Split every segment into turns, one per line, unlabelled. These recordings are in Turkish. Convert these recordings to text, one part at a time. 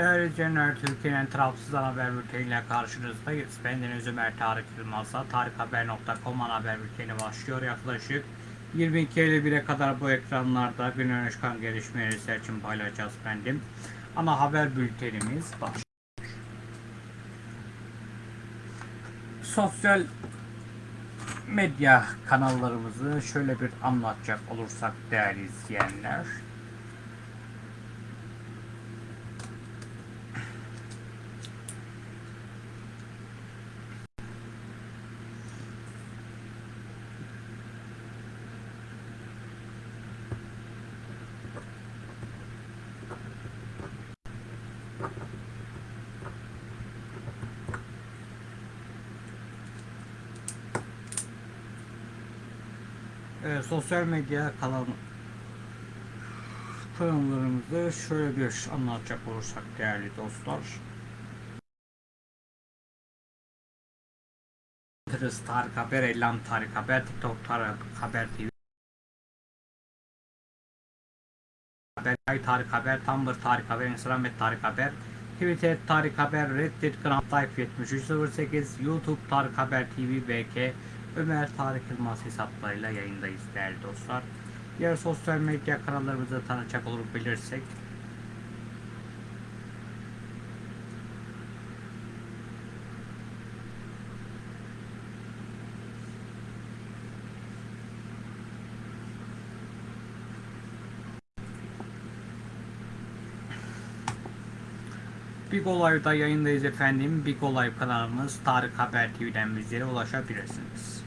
Değerli izleyenler, Türkiye'nin tarafsız ana haber bülteniyle karşınızdayız. Bendeniz Ömer Tarık Yılmaz'la tarikhaber.com haber bülteni başlıyor. Yaklaşık 22.51'e kadar bu ekranlarda gün öne çıkan gelişmeleri sizler için paylaşacağız efendim. Ana haber bültenimiz başlıyor. Sosyal medya kanallarımızı şöyle bir anlatacak olursak değerli izleyenler. Sosyal medya kanal kanallarımızı şöyle bir anlatacak olursak değerli dostlar. Twitter Tarık Haber, Ellam Tarık Haber, TikTok Tarık Haber TV, Haber, Tarık Haber, Tumblr Tarık Haber, Instagram et Tarık Haber, Twitter Tarık Haber, Reddit Grand Life 7308, YouTube Tarık Haber TV, BK, Ömer Tarık Yılmaz hesaplarıyla yayındayız değerli dostlar. Diğer sosyal medya kanallarımızı tanıtacak olur bilirsek Big Olay'da yayındayız efendim. Big Olay kanalımız Tarık Haber TV'den bizlere ulaşabilirsiniz.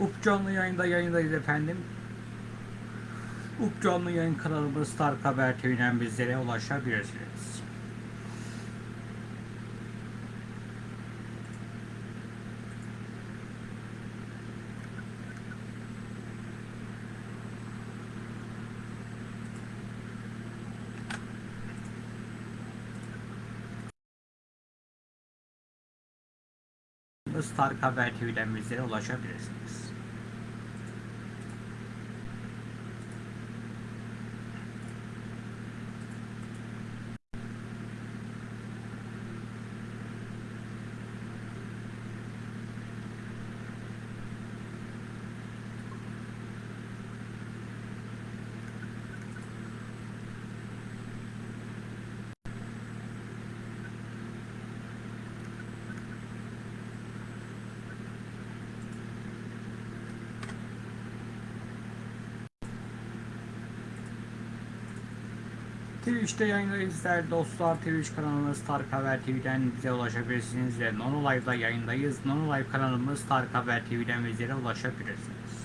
Up canlı yayında yayındayız efendim. Up canlı yayın kanalımız Tarık Haber TV'den bizlere ulaşabilirsiniz. Biz Tarık Haber TV'den bizlere ulaşabilirsiniz. Twitch'te yayındayız değerli dostlar. Twitch kanalımız Tarık Haber TV'den bize ulaşabilirsiniz ve Nono Live'da yayındayız. Nono Live kanalımız Tarık Haber TV'den bizlere ulaşabilirsiniz.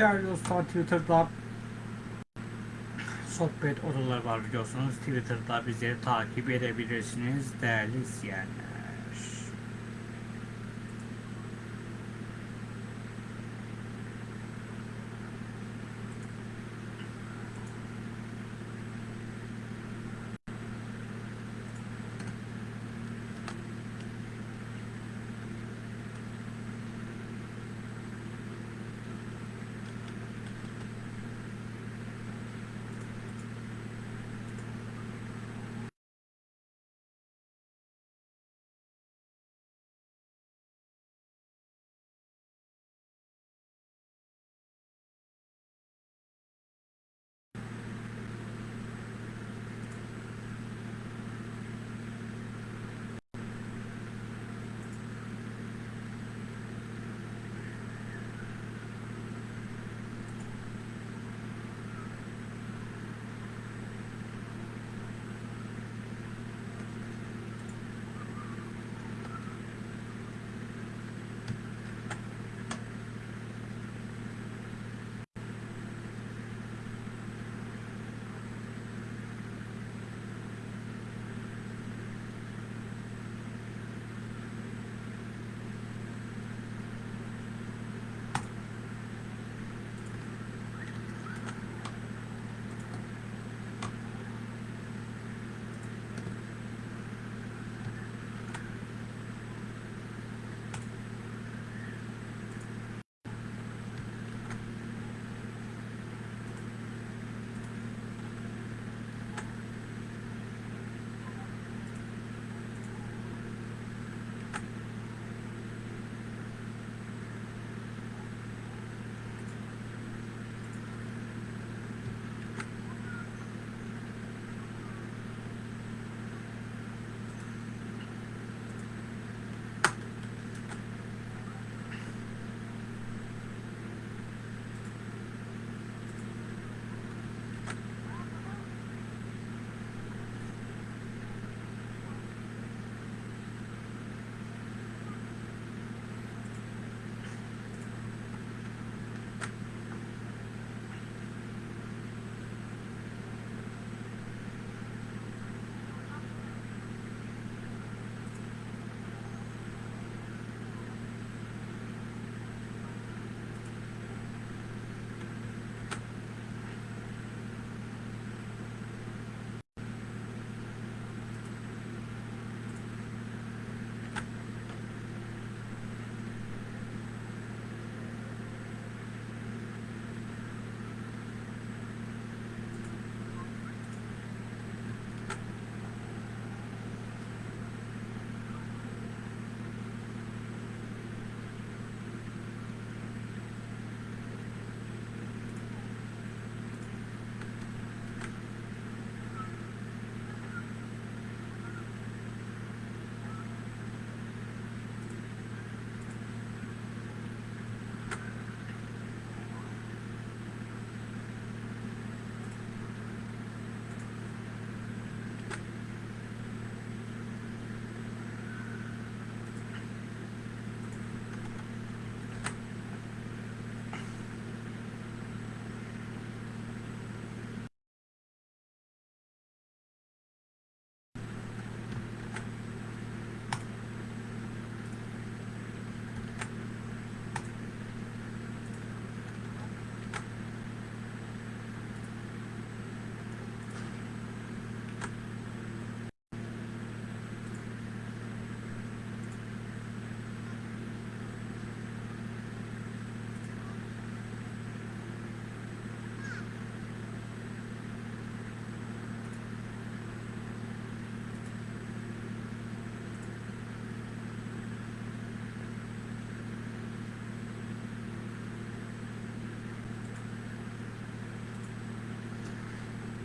Değerli dostlar Twitter'da sohbet odaları var biliyorsunuz. Twitter'da bizleri takip edebilirsiniz değerli izleyenler.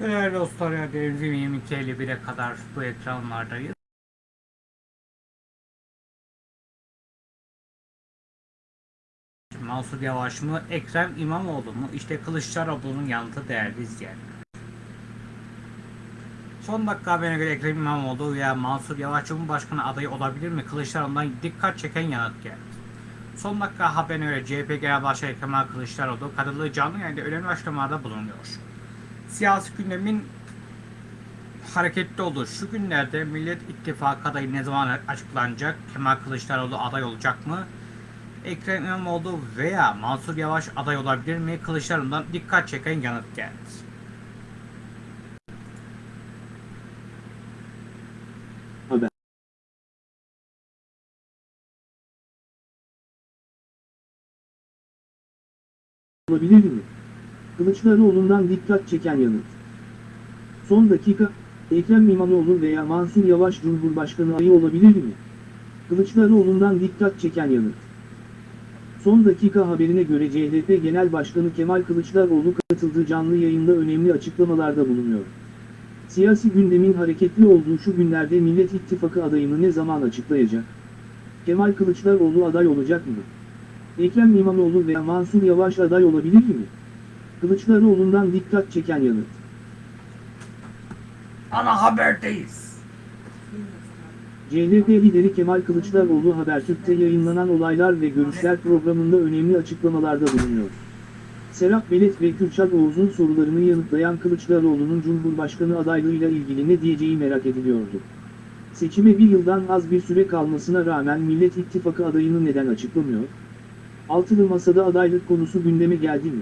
Değerli dostlar ya denizim 22.51'e kadar bu ekranlardayız. Mansur Yavaş mı, Ekrem İmamoğlu mu? İşte Kılıçdaroğlu'nun yanıtı değerli izleyenler. Son dakika haberine göre Ekrem İmamoğlu veya Mansur Yavaş Cumhurbaşkanı adayı olabilir mi? Kılıçdaroğlu'ndan dikkat çeken yanıt geldi. Son dakika haberine göre CHP Genel Başkanı Kemal Kılıçdaroğlu katıldığı canlı yayında önemli açıklamalarda bulunuyor. Siyasi gündemin hareketli olduğu şu günlerde Millet İttifakı adayı ne zaman açıklanacak? Kemal Kılıçdaroğlu aday olacak mı? Ekrem İmamoğlu veya Mansur Yavaş aday olabilir mi? Kılıçdaroğlu'ndan dikkat çeken yanıt geldi.
Haber. Olabilir mi? Kılıçdaroğlu'ndan dikkat çeken yanıt. Son dakika, Ekrem İmamoğlu veya Mansur Yavaş Cumhurbaşkanı adayı olabilir mi? Kılıçdaroğlu'ndan dikkat çeken yanıt. Son dakika haberine göre CHP Genel Başkanı Kemal Kılıçdaroğlu katıldığı canlı yayında önemli açıklamalarda bulunuyor. Siyasi gündemin hareketli olduğu şu günlerde Millet İttifakı adayını ne zaman açıklayacak? Kemal Kılıçdaroğlu aday olacak mı? Ekrem İmamoğlu veya Mansur Yavaş aday olabilir mi? Kılıçdaroğlu'ndan dikkat çeken yanıt.
Ana haberdeyiz.
CHP lideri Kemal Kılıçdaroğlu Habertürk'te yayınlanan olaylar ve görüşler programında önemli açıklamalarda bulunuyor. Serap Belet ve Kürşat Oğuz'un sorularını yanıtlayan Kılıçdaroğlu'nun Cumhurbaşkanı adaylığıyla ilgili ne diyeceği merak ediliyordu. Seçime bir yıldan az bir süre kalmasına rağmen Millet İttifakı adayını neden açıklamıyor? Altılı Masa'da adaylık konusu gündeme geldi mi?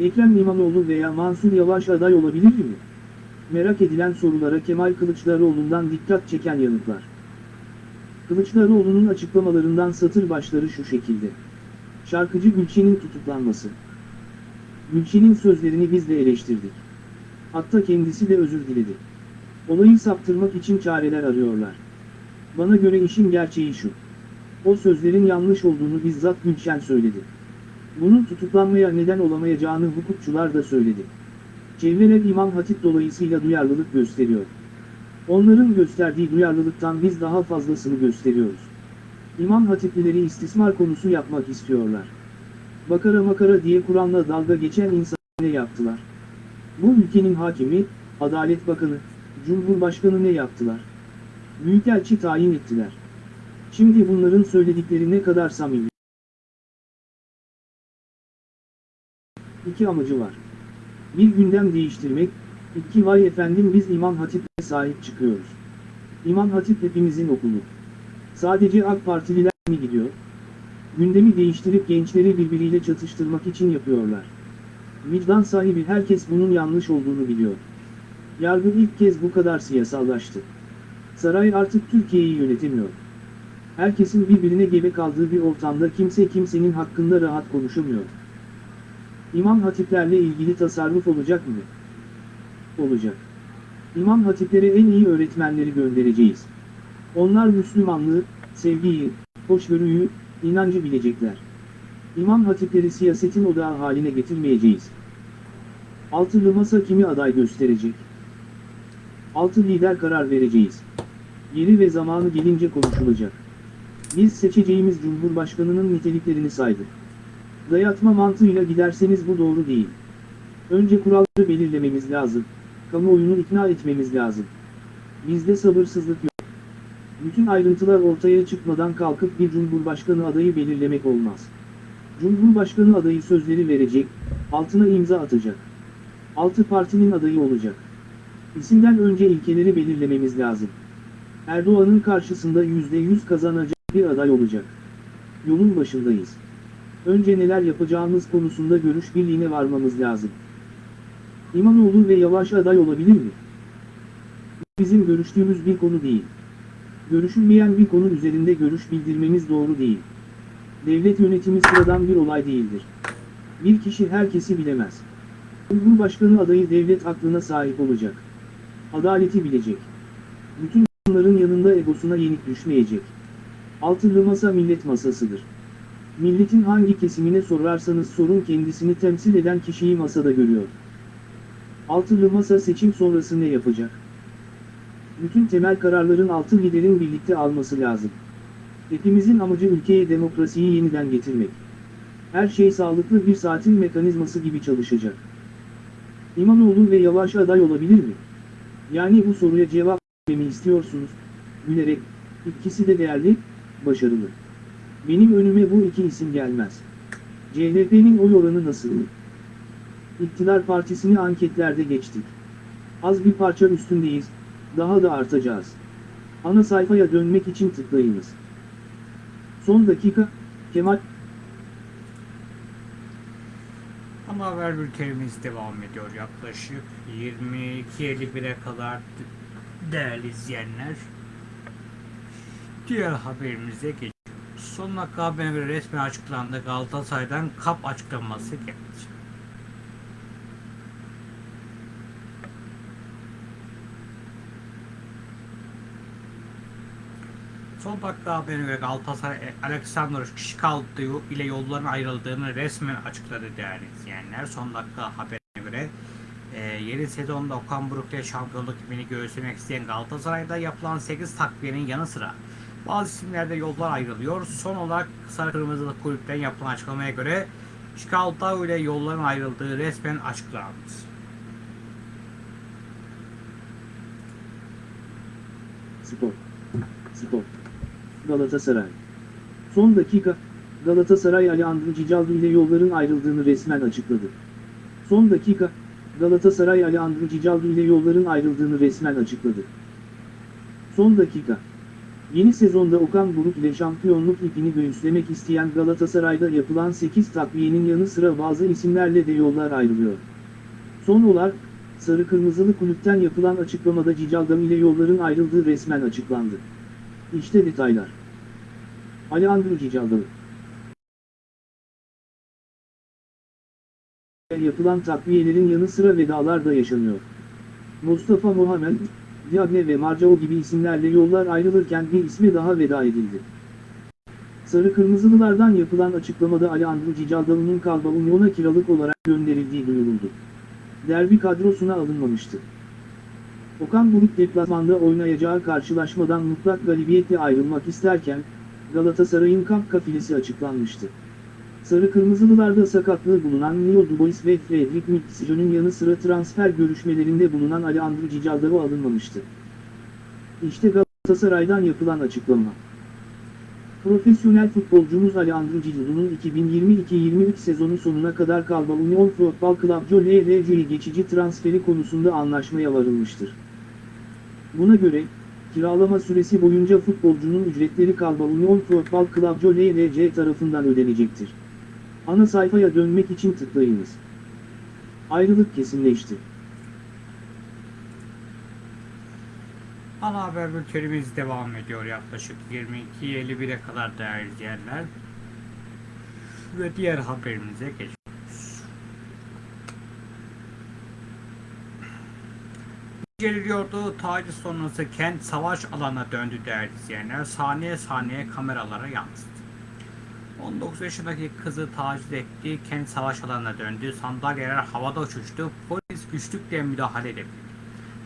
Ekrem İmamoğlu veya Mansur Yavaş aday olabilir mi? Merak edilen sorulara Kemal Kılıçdaroğlu'ndan dikkat çeken yanıtlar. Kılıçdaroğlu'nun açıklamalarından satır başları şu şekilde. Şarkıcı Gülçin'in tutuklanması. Gülçin'in sözlerini biz de eleştirdik. Hatta kendisi de özür diledi. Olayı saptırmak için çareler arıyorlar. Bana göre işin gerçeği şu. O sözlerin yanlış olduğunu bizzat Gülşen söyledi. Bunun tutuklanmaya neden olamayacağını hukukçular da söyledi. Çevreler İmam Hatip dolayısıyla duyarlılık gösteriyor. Onların gösterdiği duyarlılıktan biz daha fazlasını gösteriyoruz. İmam Hatiplileri istismar konusu yapmak istiyorlar. Bakara makara diye Kur'an'la dalga geçen insan ne yaptılar? Bu ülkenin hakimi, Adalet Bakanı, Cumhurbaşkanı ne yaptılar? Büyükelçi tayin ettiler. Şimdi bunların söyledikleri ne kadar samimi. İki amacı var. Bir gündem değiştirmek, iki vay efendim biz İmam Hatip'e sahip çıkıyoruz. İmam Hatip hepimizin okulu. Sadece AK Partililer mi gidiyor? Gündemi değiştirip gençleri birbiriyle çatıştırmak için yapıyorlar. Vicdan sahibi herkes bunun yanlış olduğunu biliyor. Yargı ilk kez bu kadar siyasallaştı. Saray artık Türkiye'yi yönetemiyor. Herkesin birbirine gebe kaldığı bir ortamda kimse kimsenin hakkında rahat konuşamıyor. İmam hatiplerle ilgili tasarruf olacak mı? Olacak. İmam hatiplere en iyi öğretmenleri göndereceğiz. Onlar Müslümanlığı, sevgiyi, hoşgörüyü, inancı bilecekler. İmam hatipleri siyasetin odağı haline getirmeyeceğiz. Altılı masa kimi aday gösterecek? Altı lider karar vereceğiz. Yeri ve zamanı gelince konuşulacak. Biz seçeceğimiz Cumhurbaşkanının niteliklerini saydık. Dayatma mantığıyla giderseniz bu doğru değil. Önce kuralları belirlememiz lazım. Kamuoyunu ikna etmemiz lazım. Bizde sabırsızlık yok. Bütün ayrıntılar ortaya çıkmadan kalkıp bir cumhurbaşkanı adayı belirlemek olmaz. Cumhurbaşkanı adayı sözleri verecek, altına imza atacak. Altı partinin adayı olacak. İsimden önce ilkeleri belirlememiz lazım. Erdoğan'ın karşısında %100 kazanacak bir aday olacak. Yolun başındayız. Önce neler yapacağımız konusunda görüş birliğine varmamız lazım. İmamoğlu ve Yavaş aday olabilir mi? Bizim görüştüğümüz bir konu değil. Görüşülmeyen bir konu üzerinde görüş bildirmemiz doğru değil. Devlet yönetimi sıradan bir olay değildir. Bir kişi herkesi bilemez. Cumhurbaşkanı adayı devlet aklına sahip olacak. Adaleti bilecek. Bütün bunların yanında egosuna yenik düşmeyecek. Altılı masa millet masasıdır. Milletin hangi kesimine sorarsanız sorun kendisini temsil eden kişiyi masada görüyor. Altılı masa seçim sonrası ne yapacak? Bütün temel kararların altı liderin birlikte alması lazım. Hepimizin amacı ülkeye demokrasiyi yeniden getirmek. Her şey sağlıklı bir saatin mekanizması gibi çalışacak. İmamoğlu ve Yavaş aday olabilir mi? Yani bu soruya cevap vermemi istiyorsunuz. Gülerek, ikisi de değerli, başarılı. Benim önüme bu iki isim gelmez. CHP'nin oy oranı nasıl? İktidar partisini anketlerde geçtik. Az bir parça üstündeyiz, daha da artacağız. Ana sayfaya dönmek için tıklayınız. Son dakika, Kemal
Ama haber bültenimiz devam ediyor yaklaşık 22.51'e kadar değerli izleyenler. Diğer haberimize geçiyoruz. Son dakika haberine göre resmen açıklandı Galatasaray'dan kap açıklaması geldi. Son dakika haberine göre Galatasaray Alexander Şikaldı ile yolların ayrıldığını resmen açıkladı değerli izleyenler. Son dakika haberine göre e, yeni sezonda Okan Buruk ile şampiyonluk ipini göğüslemek isteyen Galatasaray'da yapılan 8 takviyenin yanı sıra bazı isimlerde yollar ayrılıyor. Son olarak Sarı Kırmızılı kulüpten yapılan açıklamaya göre Şikaldı ile yolların ayrıldığı resmen açıklandı.
Spor. Spor. Galatasaray. Son dakika, Galatasaray Alejandro Cicaldo ile yolların ayrıldığını resmen açıkladı. Son dakika, Galatasaray Alejandro Cicaldo ile yolların ayrıldığını resmen açıkladı. Son dakika. Yeni sezonda Okan Buruk ile şampiyonluk ipini göğüslemek isteyen Galatasaray'da yapılan 8 takviyenin yanı sıra bazı isimlerle de yollar ayrılıyor. Son olarak, Sarı Kırmızılı kulüpten yapılan açıklamada Cicaldam ile yolların ayrıldığı resmen açıklandı. İşte detaylar. Alejandro Cicaldam Yapılan takviyelerin yanı sıra vedalar da yaşanıyor. Mustafa Muhammed, Diagne ve Marcao gibi isimlerle yollar ayrılırken bir isme daha veda edildi. Sarı Kırmızılılardan yapılan açıklamada Alejandro Cicaldam'ın Kalba Union'a kiralık olarak gönderildiği duyuruldu. Derbi kadrosuna alınmamıştı. Okan Buruk deplasmanda oynayacağı karşılaşmadan mutlak galibiyetle ayrılmak isterken, Galatasaray'ın kamp kafilesi açıklanmıştı. Sarı Kırmızılılarda sakatlığı bulunan Neil Dubois ve Fredrik Mitchell'ın yanı sıra transfer görüşmelerinde bulunan Alejandro Cicaldaro alınmamıştı. İşte Galatasaray'dan yapılan açıklama. Profesyonel futbolcumuz Alejandro Cicaldo'nun 2022-23 sezonu sonuna kadar Kalba Union Football Club LRC'ye geçici transferi konusunda anlaşmaya varılmıştır. Buna göre, kiralama süresi boyunca futbolcunun ücretleri Kalba Union Football Club LRC tarafından ödenecektir. Ana sayfaya dönmek için tıklayınız. Ayrılık kesinleşti.
Ana haber bültenimiz devam ediyor yaklaşık 22.51'e kadar değerli izleyenler. Ve diğer haberimize geçiyoruz. Geriliyordu taciz sonrası kent savaş alanına döndü değerli izleyenler. Saniye saniye kameralara yansıdı. 19 yaşındaki kızı taciz etti, kent savaş alanına döndü, sandalyeler havada uçuştu, polis güçlükle müdahale edebildi.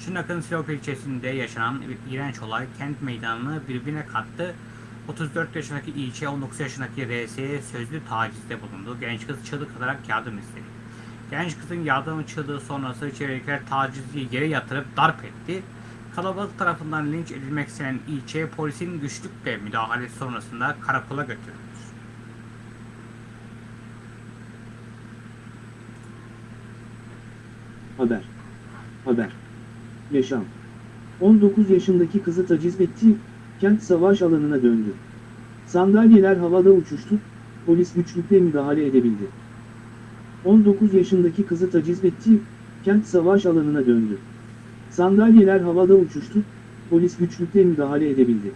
Şırnak'ın Sinop ilçesinde yaşanan bir iğrenç olay kent meydanını birbirine kattı. 34 yaşındaki ilçe 19 yaşındaki RS'ye sözlü tacizde bulundu. Genç kız çığlık atarak yardım istedi. Genç kızın yardım çığlığı sonrası çevredekiler tacizciyi yere yatırıp darp etti. Kalabalık tarafından linç edilmek istenen ilçe polisin güçlükle müdahalesi sonrasında karakola götürüldü.
Haber. Haber. Yaşam. 19 yaşındaki kızı taciz etti, kent savaş alanına döndü. Sandalyeler havada uçuştu, polis güçlükle müdahale edebildi. 19 yaşındaki kızı taciz etti, kent savaş alanına döndü. Sandalyeler havada uçuştu, polis güçlükle müdahale edebildi.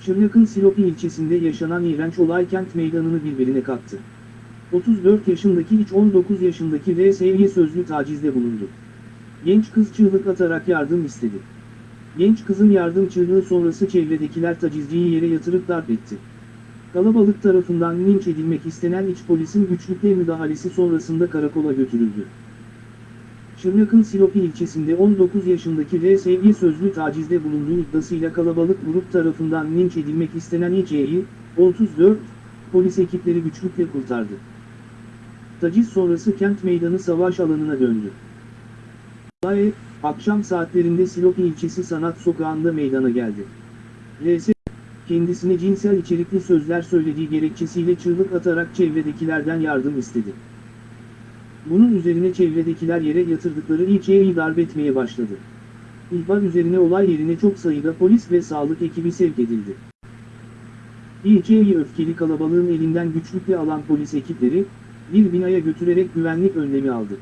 Şırnak'ın Silopi ilçesinde yaşanan iğrenç olay kent meydanını birbirine kattı. 34 yaşındaki iç 19 yaşındaki RS'ye sözlü tacizde bulundu. Genç kız çığlık atarak yardım istedi. Genç kızın yardım çığlığı sonrası çevredekiler tacizciyi yere yatırıp darp etti. Kalabalık tarafından linç edilmek istenen iç polisin güçlükle müdahalesi sonrasında karakola götürüldü. Şırnak'ın Silopi ilçesinde 19 yaşındaki RS'ye sözlü tacizde bulunduğu iddiasıyla kalabalık grup tarafından linç edilmek istenen İÇ'yi, 34, polis ekipleri güçlükle kurtardı. Taciz sonrası kent meydanı savaş alanına döndü. Olay, akşam saatlerinde Silopi ilçesi Sanat Sokağı'nda meydana geldi. RS, kendisine cinsel içerikli sözler söylediği gerekçesiyle çığlık atarak çevredekilerden yardım istedi. Bunun üzerine çevredekiler yere yatırdıkları ilçeyi darp etmeye başladı. İhbar üzerine olay yerine çok sayıda polis ve sağlık ekibi sevk edildi. İlçeyi öfkeli kalabalığın elinden güçlükle alan polis ekipleri, bir binaya götürerek güvenlik önlemi aldı.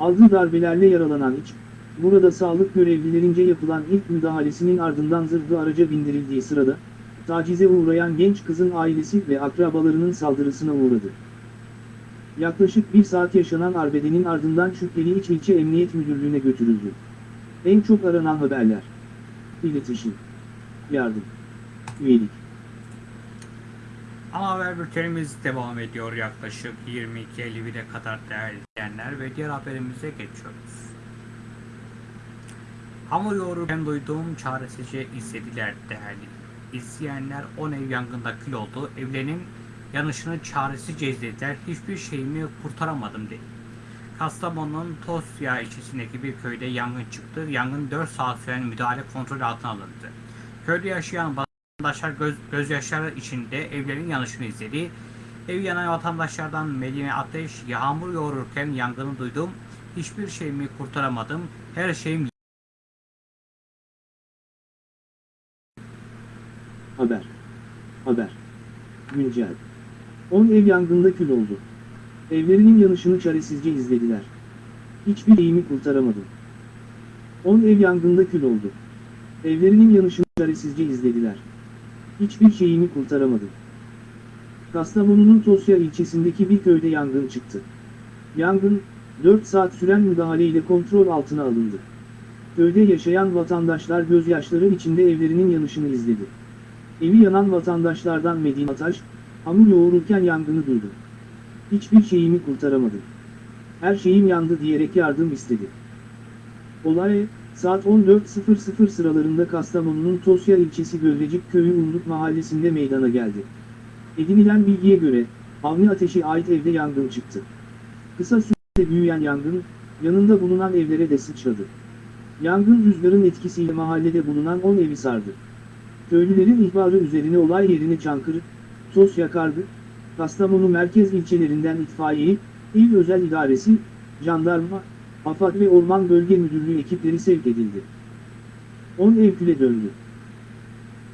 Aldığı darbelerle yaralanan iç, burada sağlık görevlilerince yapılan ilk müdahalesinin ardından zırhlı araca bindirildiği sırada, tacize uğrayan genç kızın ailesi ve akrabalarının saldırısına uğradı. Yaklaşık bir saat yaşanan arbedenin ardından şüpheli iç ilçe emniyet müdürlüğüne götürüldü. En çok aranan haberler. İletişim. Yardım. Üyelik.
Ana haber bültenimiz devam ediyor yaklaşık 22.51'e kadar değerli izleyenler ve diğer haberimize geçiyoruz. Hamur yoğururken duyduğum çaresizce izlediler değerli. İzleyenler 10 ev yangında kül oldu. Evlerinin yanışını çaresizce izlediler. Hiçbir şeyimi kurtaramadım dedi. Kastamonu'nun Tosya ilçesindeki bir köyde yangın çıktı. Yangın 4 saat süren müdahale kontrol altına alındı. Köyde yaşayan vatandaşlar göz, gözyaşları içinde evlerin yanışını izledi. Ev yanan vatandaşlardan Medine Ateş, yağmur yoğururken yangını duydum. Hiçbir şeyimi kurtaramadım. Her şeyim
Haber. Haber. Güncel. 10 ev yangında kül oldu. Evlerinin yanışını çaresizce izlediler. Hiçbir şeyimi kurtaramadım. 10 ev yangında kül oldu. Evlerinin yanışını çaresizce izlediler. Hiçbir şeyimi kurtaramadım. Kastamonu'nun Tosya ilçesindeki bir köyde yangın çıktı. Yangın, 4 saat süren müdahaleyle kontrol altına alındı. Köyde yaşayan vatandaşlar gözyaşları içinde evlerinin yanışını izledi. Evi yanan vatandaşlardan Medine Ataş, hamur yoğururken yangını duydu. Hiçbir şeyimi kurtaramadım. Her şeyim yandı diyerek yardım istedi. Olay, saat 14.00 sıralarında Kastamonu'nun Tosya ilçesi Gölrecik köyü Unduk mahallesinde meydana geldi. Edinilen bilgiye göre, Avni Ateş'e ait evde yangın çıktı. Kısa sürede büyüyen yangın, yanında bulunan evlere de sıçradı. Yangın rüzgarın etkisiyle mahallede bulunan 10 evi sardı. Köylülerin ihbarı üzerine olay yerine Çankırı, Tosya Kargı, Kastamonu merkez ilçelerinden itfaiye, il özel idaresi, jandarma, AFAD ve Orman Bölge Müdürlüğü ekipleri sevk edildi. 10 ev küle döndü.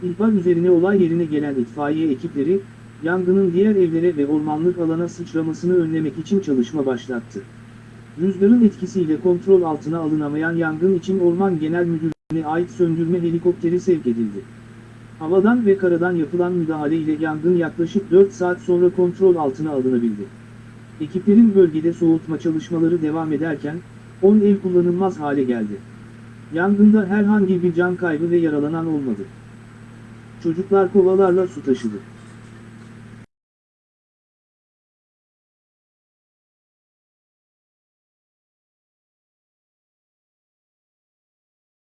İhbar üzerine olay yerine gelen itfaiye ekipleri, yangının diğer evlere ve ormanlık alana sıçramasını önlemek için çalışma başlattı. Rüzgarın etkisiyle kontrol altına alınamayan yangın için Orman Genel Müdürlüğü'ne ait söndürme helikopteri sevk edildi. Havadan ve karadan yapılan müdahale ile yangın yaklaşık 4 saat sonra kontrol altına alınabildi. Ekiplerin bölgede soğutma çalışmaları devam ederken, 10 ev kullanılmaz hale geldi. Yangında herhangi bir can kaybı ve yaralanan olmadı. Çocuklar kovalarla su taşıdı.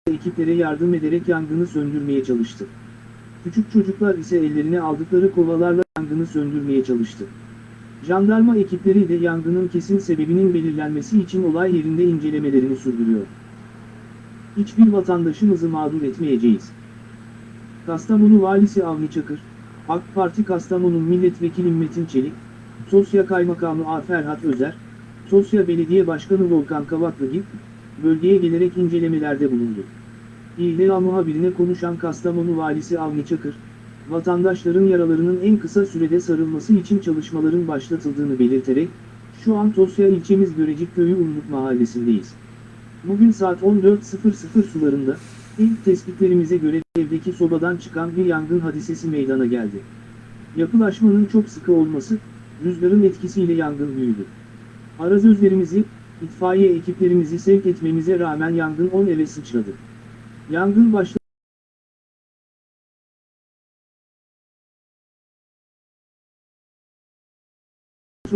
Ekiplere yardım ederek yangını söndürmeye çalıştı. Küçük çocuklar ise ellerine aldıkları kovalarla yangını söndürmeye çalıştı. Jandarma ekipleri de yangının kesin sebebinin belirlenmesi için olay yerinde incelemelerini sürdürüyor. Hiçbir vatandaşımızı mağdur etmeyeceğiz. Kastamonu Valisi Avni Çakır, AK Parti Kastamonu Milletvekili Metin Çelik, Tosya Kaymakamı A. Ferhat Özer, Tosya Belediye Başkanı Volkan Kavaklıgil, bölgeye gelerek incelemelerde bulundu. İHA muhabirine konuşan Kastamonu Valisi Avni Çakır, vatandaşların yaralarının en kısa sürede sarılması için çalışmaların başlatıldığını belirterek, şu an Tosya ilçemiz Görecik Köyü Umluk Mahallesi'ndeyiz. Bugün saat 14.00 sularında, ilk tespitlerimize göre evdeki sobadan çıkan bir yangın hadisesi meydana geldi. Yapılaşmanın çok sıkı olması, rüzgarın etkisiyle yangın büyüdü. Arazözlerimizi, itfaiye ekiplerimizi sevk etmemize rağmen yangın 10 eve sıçradı. Yangın başladı.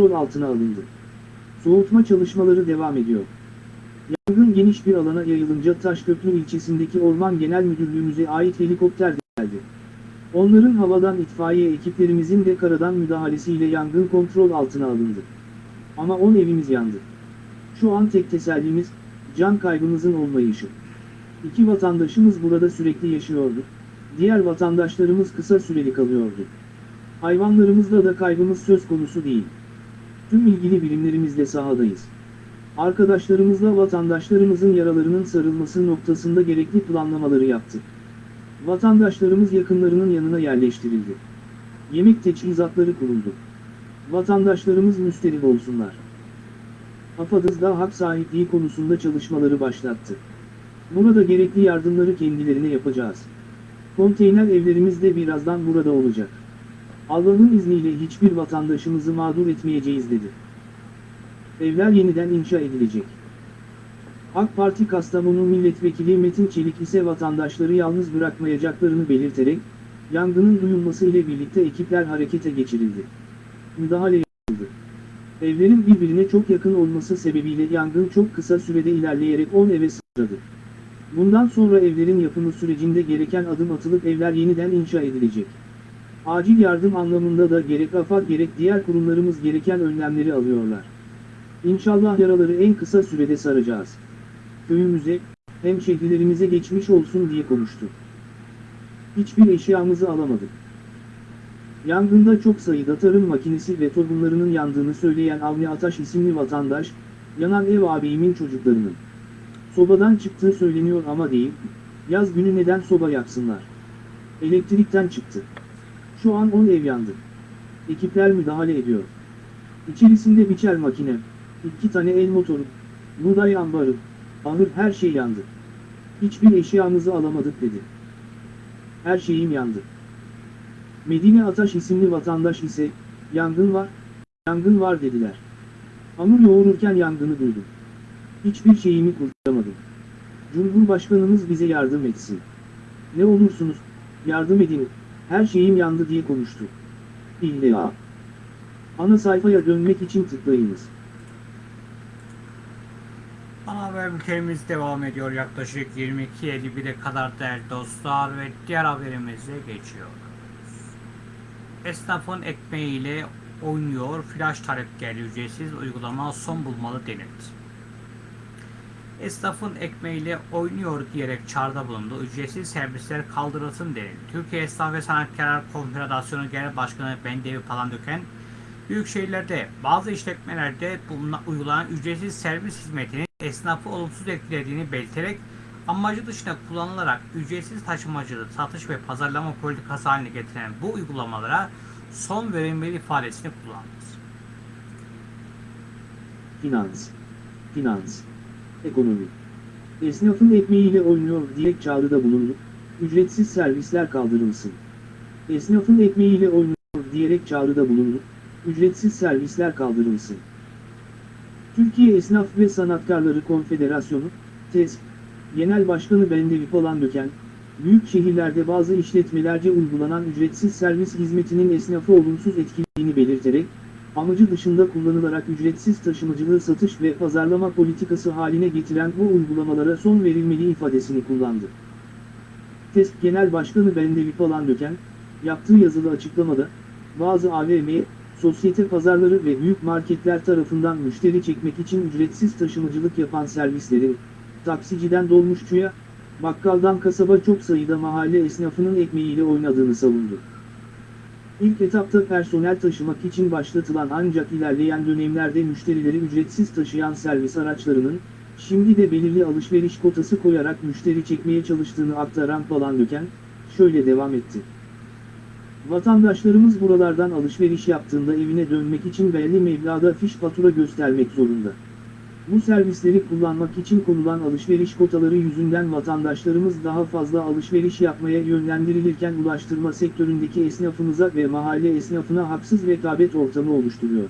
Kontrol altına alındı. Soğutma çalışmaları devam ediyor. Yangın geniş bir alana yayılınca Taşköprü ilçesindeki Orman Genel Müdürlüğümüze ait helikopter geldi. Onların havadan itfaiye ekiplerimizin de karadan müdahalesiyle yangın kontrol altına alındı. Ama 10 evimiz yandı. Şu an tek tesellimiz, can kaybımızın olmayışı. İki vatandaşımız burada sürekli yaşıyordu. diğer vatandaşlarımız kısa süreli kalıyordu. Hayvanlarımızda da kaybımız söz konusu değil. Tüm ilgili birimlerimizle sahadayız. Arkadaşlarımızla vatandaşlarımızın yaralarının sarılması noktasında gerekli planlamaları yaptık. Vatandaşlarımız yakınlarının yanına yerleştirildi. Yemek teçhizatları kuruldu. Vatandaşlarımız müsterih olsunlar. AFAD'ız da hak sahipliği konusunda çalışmaları başlattı. Burada gerekli yardımları kendilerine yapacağız. Konteyner evlerimiz de birazdan burada olacak. Allah'ın izniyle hiçbir vatandaşımızı mağdur etmeyeceğiz dedi. Evler yeniden inşa edilecek. AK Parti Kastamonu Milletvekili Metin Çelik ise vatandaşları yalnız bırakmayacaklarını belirterek, yangının duyulması ile birlikte ekipler harekete geçirildi. Müdahale yapıldı. Evlerin birbirine çok yakın olması sebebiyle yangın çok kısa sürede ilerleyerek 10 eve sıçradı. Bundan sonra evlerin yapımı sürecinde gereken adım atılıp evler yeniden inşa edilecek. Acil yardım anlamında da gerek AFAD gerek diğer kurumlarımız gereken önlemleri alıyorlar. İnşallah yaraları en kısa sürede saracağız. Köyümüze, hem şehirlerimize geçmiş olsun diye konuştu. Hiçbir eşyamızı alamadık. Yangında çok sayıda tarım makinesi ve tohumlarının yandığını söyleyen Avni Ataş isimli vatandaş, yanan ev abiyimin çocuklarının sobadan çıktığı söyleniyor ama değil, yaz günü neden soba yaksınlar? Elektrikten çıktı. Şu an 10 ev yandı. Ekipler müdahale ediyor. İçerisinde biçer makine, iki tane el motoru, buğday ambarı, ahır her şey yandı. Hiçbir eşyamızı alamadık dedi. Her şeyim yandı. Medine Ataş isimli vatandaş ise, yangın var, yangın var dediler. Hamur yoğururken yangını duydum. Hiçbir şeyimi kurtaramadım. Cumhurbaşkanımız bize yardım etsin. Ne olursunuz, yardım edin, her şeyim yandı diye konuştu. İlla. Ana sayfaya dönmek için tıklayınız.
Ana haber bültenimiz devam ediyor yaklaşık 22.51'e kadar değerli dostlar ve diğer haberimize geçiyoruz. Esnafın ekmeğiyle oynuyor, flash talep geldi ücretsiz uygulama son bulmalı denildi. Esnafın ekmeğiyle oynuyor diyerek çağrıda bulundu. Ücretsiz servisler kaldırılsın denildi. Türkiye Esnaf ve Sanatkarlar Konfederasyonu Genel Başkanı Bendevi Palandöken, büyük şehirlerde bazı işletmelerde uygulanan ücretsiz servis hizmetinin esnafı olumsuz etkilediğini belirterek amacı dışında kullanılarak ücretsiz taşımacılık, satış ve pazarlama politikası haline getiren bu uygulamalara son verilmeli ifadesini kullandı.
Finans. Finans. Ekonomi. Esnafın ekmeğiyle oynuyor diyerek çağrıda bulundu. Ücretsiz servisler kaldırılsın. Esnafın ekmeğiyle oynuyor diyerek çağrıda bulundu. Ücretsiz servisler kaldırılsın. Türkiye Esnaf ve Sanatkarları Konfederasyonu, TESK, Genel Başkanı Bendevi Palandöken, büyük şehirlerde bazı işletmelerce uygulanan ücretsiz servis hizmetinin esnafı olumsuz etkilediğini belirterek, amacı dışında kullanılarak ücretsiz taşımacılığı satış ve pazarlama politikası haline getiren bu uygulamalara son verilmeli ifadesini kullandı. TESK Genel Başkanı Bendevi Palandöken, yaptığı yazılı açıklamada, bazı AVM, sosyete pazarları ve büyük marketler tarafından müşteri çekmek için ücretsiz taşımacılık yapan servislerin, taksiciden dolmuşçuya, bakkaldan kasaba çok sayıda mahalle esnafının ekmeğiyle oynadığını savundu. İlk etapta personel taşımak için başlatılan ancak ilerleyen dönemlerde müşterileri ücretsiz taşıyan servis araçlarının, şimdi de belirli alışveriş kotası koyarak müşteri çekmeye çalıştığını aktaran Palandöken, şöyle devam etti. Vatandaşlarımız buralardan alışveriş yaptığında evine dönmek için belli meblağda fiş fatura göstermek zorunda. Bu servisleri kullanmak için konulan alışveriş kotaları yüzünden vatandaşlarımız daha fazla alışveriş yapmaya yönlendirilirken ulaştırma sektöründeki esnafımıza ve mahalle esnafına haksız rekabet ortamı oluşturuyor.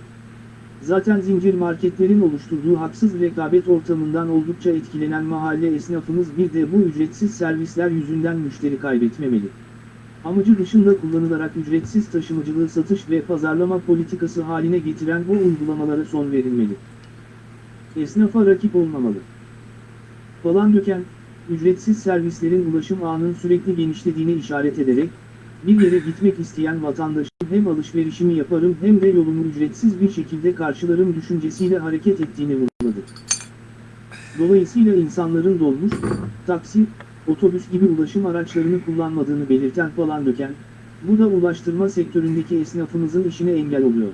Zaten zincir marketlerin oluşturduğu haksız rekabet ortamından oldukça etkilenen mahalle esnafımız bir de bu ücretsiz servisler yüzünden müşteri kaybetmemeli. Amacı dışında kullanılarak ücretsiz taşımacılığı satış ve pazarlama politikası haline getiren bu uygulamalara son verilmeli. Esnafa rakip olmamalı. Falan döken, ücretsiz servislerin ulaşım ağının sürekli genişlediğine işaret ederek, bir yere gitmek isteyen vatandaşın hem alışverişimi yaparım hem de yolumu ücretsiz bir şekilde karşılarım düşüncesiyle hareket ettiğini vurguladı. Dolayısıyla insanların dolmuş, taksi, otobüs gibi ulaşım araçlarını kullanmadığını belirten Palandöken, bu da ulaştırma sektöründeki esnafımızın işine engel oluyor.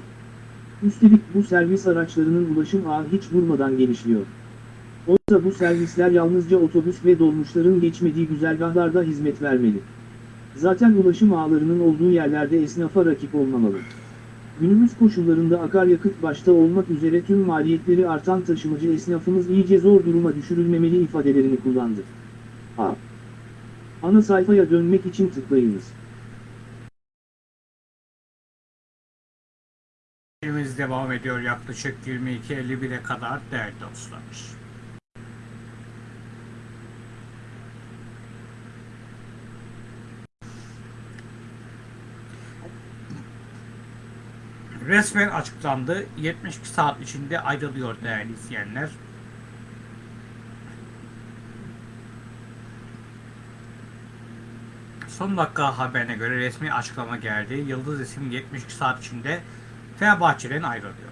Üstelik bu servis araçlarının ulaşım ağı hiç durmadan genişliyor. Oysa bu servisler yalnızca otobüs ve dolmuşların geçmediği güzergahlarda hizmet vermeli. Zaten ulaşım ağlarının olduğu yerlerde esnafa rakip olmamalı. Günümüz koşullarında akaryakıt başta olmak üzere tüm maliyetleri artan taşımacı esnafımız iyice zor duruma düşürülmemeli ifadelerini kullandı. A. Ana sayfaya dönmek için tıklayınız.
Filmimiz devam ediyor yaklaşık 22.51'e kadar değerli dostlar. Resmen açıklandı. 72 saat içinde ayrılıyor değerli izleyenler. Son dakika haberine göre resmi açıklama geldi. Yıldız isim 72 saat içinde Fenerbahçe'den ayrılıyor.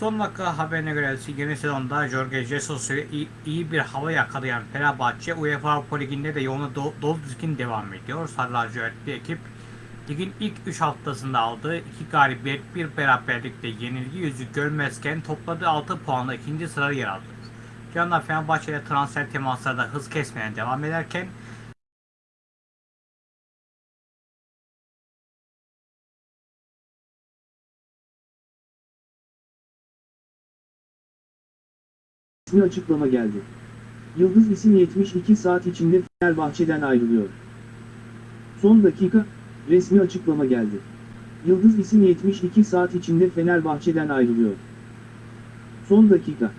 Son dakika haberine göre yeni sezonda Jorge Jesus ile iyi, iyi bir hava yakalayan Fenerbahçe UEFA Avrupa Ligi'nde de yoluna do, dolu dizgin devam ediyor. Sarı lacivertli ekip ligin ilk 3 haftasında aldığı 2 galibiyet bir beraberlikle yenilgi yüzü görmezken topladığı 6 puanla ikinci sırada yer aldı. Yanında Fenerbahçe'de transfer temasları da hız kesmeden devam ederken
resmi açıklama geldi. Yıldız isim 72 saat içinde Fenerbahçe'den ayrılıyor. Son dakika, resmi açıklama geldi. Yıldız isim 72 saat içinde Fenerbahçe'den ayrılıyor. Son dakika.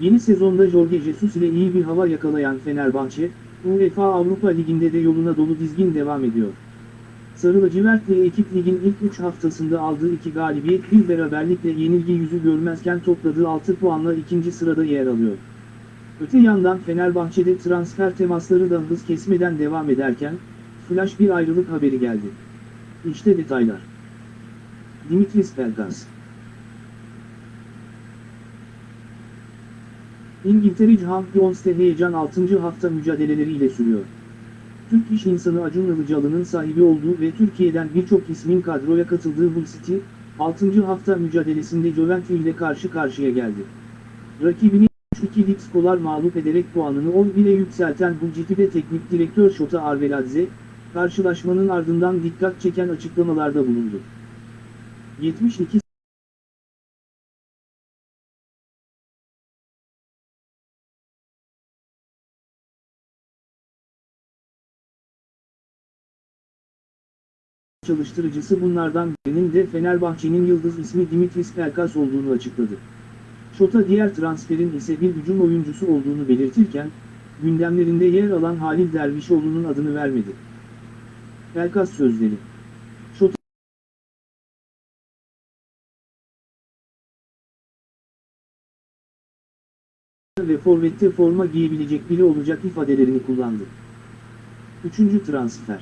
Yeni sezonda Jorge Jesus ile iyi bir hava yakalayan Fenerbahçe, UEFA Avrupa Ligi'nde de yoluna dolu dizgin devam ediyor. Sarı lacivertli ekip ligin ilk 3 haftasında aldığı 2 galibiyet bir beraberlikle yenilgi yüzü görmezken topladığı 6 puanla ikinci sırada yer alıyor. Öte yandan Fenerbahçe'de transfer temasları da hız kesmeden devam ederken, flash bir ayrılık haberi geldi. İşte detaylar. Dimitris Pelkas İngiltere Champions'te heyecan 6. hafta mücadeleleriyle sürüyor. Türk iş insanı Acun Ilıcalı'nın sahibi olduğu ve Türkiye'den birçok ismin kadroya katıldığı Hull City, 6. hafta mücadelesinde Juventus ile karşı karşıya geldi. Rakibini 3-2 Lipskolar mağlup ederek puanını 11'e yükselten Hull City'de teknik direktör Şota Arveladze, karşılaşmanın ardından dikkat çeken açıklamalarda bulundu. 72 çalıştırıcısı bunlardan birinin de Fenerbahçe'nin yıldız ismi Dimitris Pelkas olduğunu açıkladı. Şota diğer transferin ise bir hücum oyuncusu olduğunu belirtirken, gündemlerinde yer alan Halil Dervişoğlu'nun adını vermedi. Pelkas sözleri Şota ve forvette forma giyebilecek biri olacak ifadelerini kullandı. Üçüncü transfer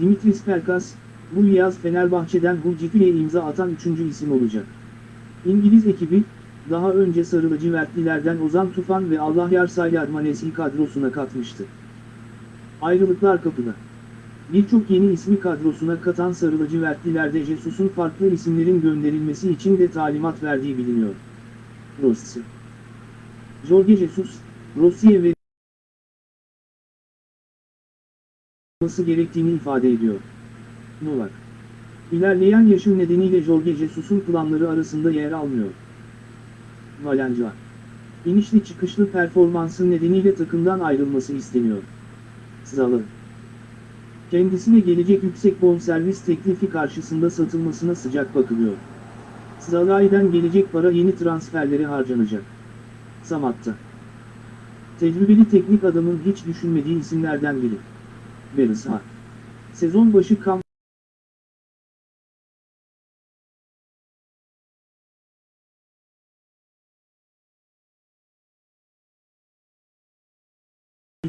Dimitris Pelkas, bu yaz Fenerbahçe'den Hull City'ye imza atan üçüncü isim olacak. İngiliz ekibi, daha önce sarı lacivertlilerden Ozan Tufan ve Allah Yarsaylar Manesi kadrosuna katmıştı. Ayrılıklar kapıda. Birçok yeni ismi kadrosuna katan sarı lacivertlilerde Jesus'un farklı isimlerin gönderilmesi için de talimat verdiği biliniyor. Rossi Jorge Jesus, Rossi'ye ve olması gerektiğini ifade ediyor. Novak. İlerleyen yaşı nedeniyle Jorge Jesus'un planları arasında yer almıyor. Valencia. İnişli çıkışlı performansı nedeniyle takımdan ayrılması isteniyor. Zalı. Kendisine gelecek yüksek bonservis teklifi karşısında satılmasına sıcak bakılıyor. Zalai'den gelecek para yeni transferlere harcanacak. Samatta. Tecrübeli teknik adamın hiç düşünmediği isimlerden biri. Berisha. Sezon başı kamp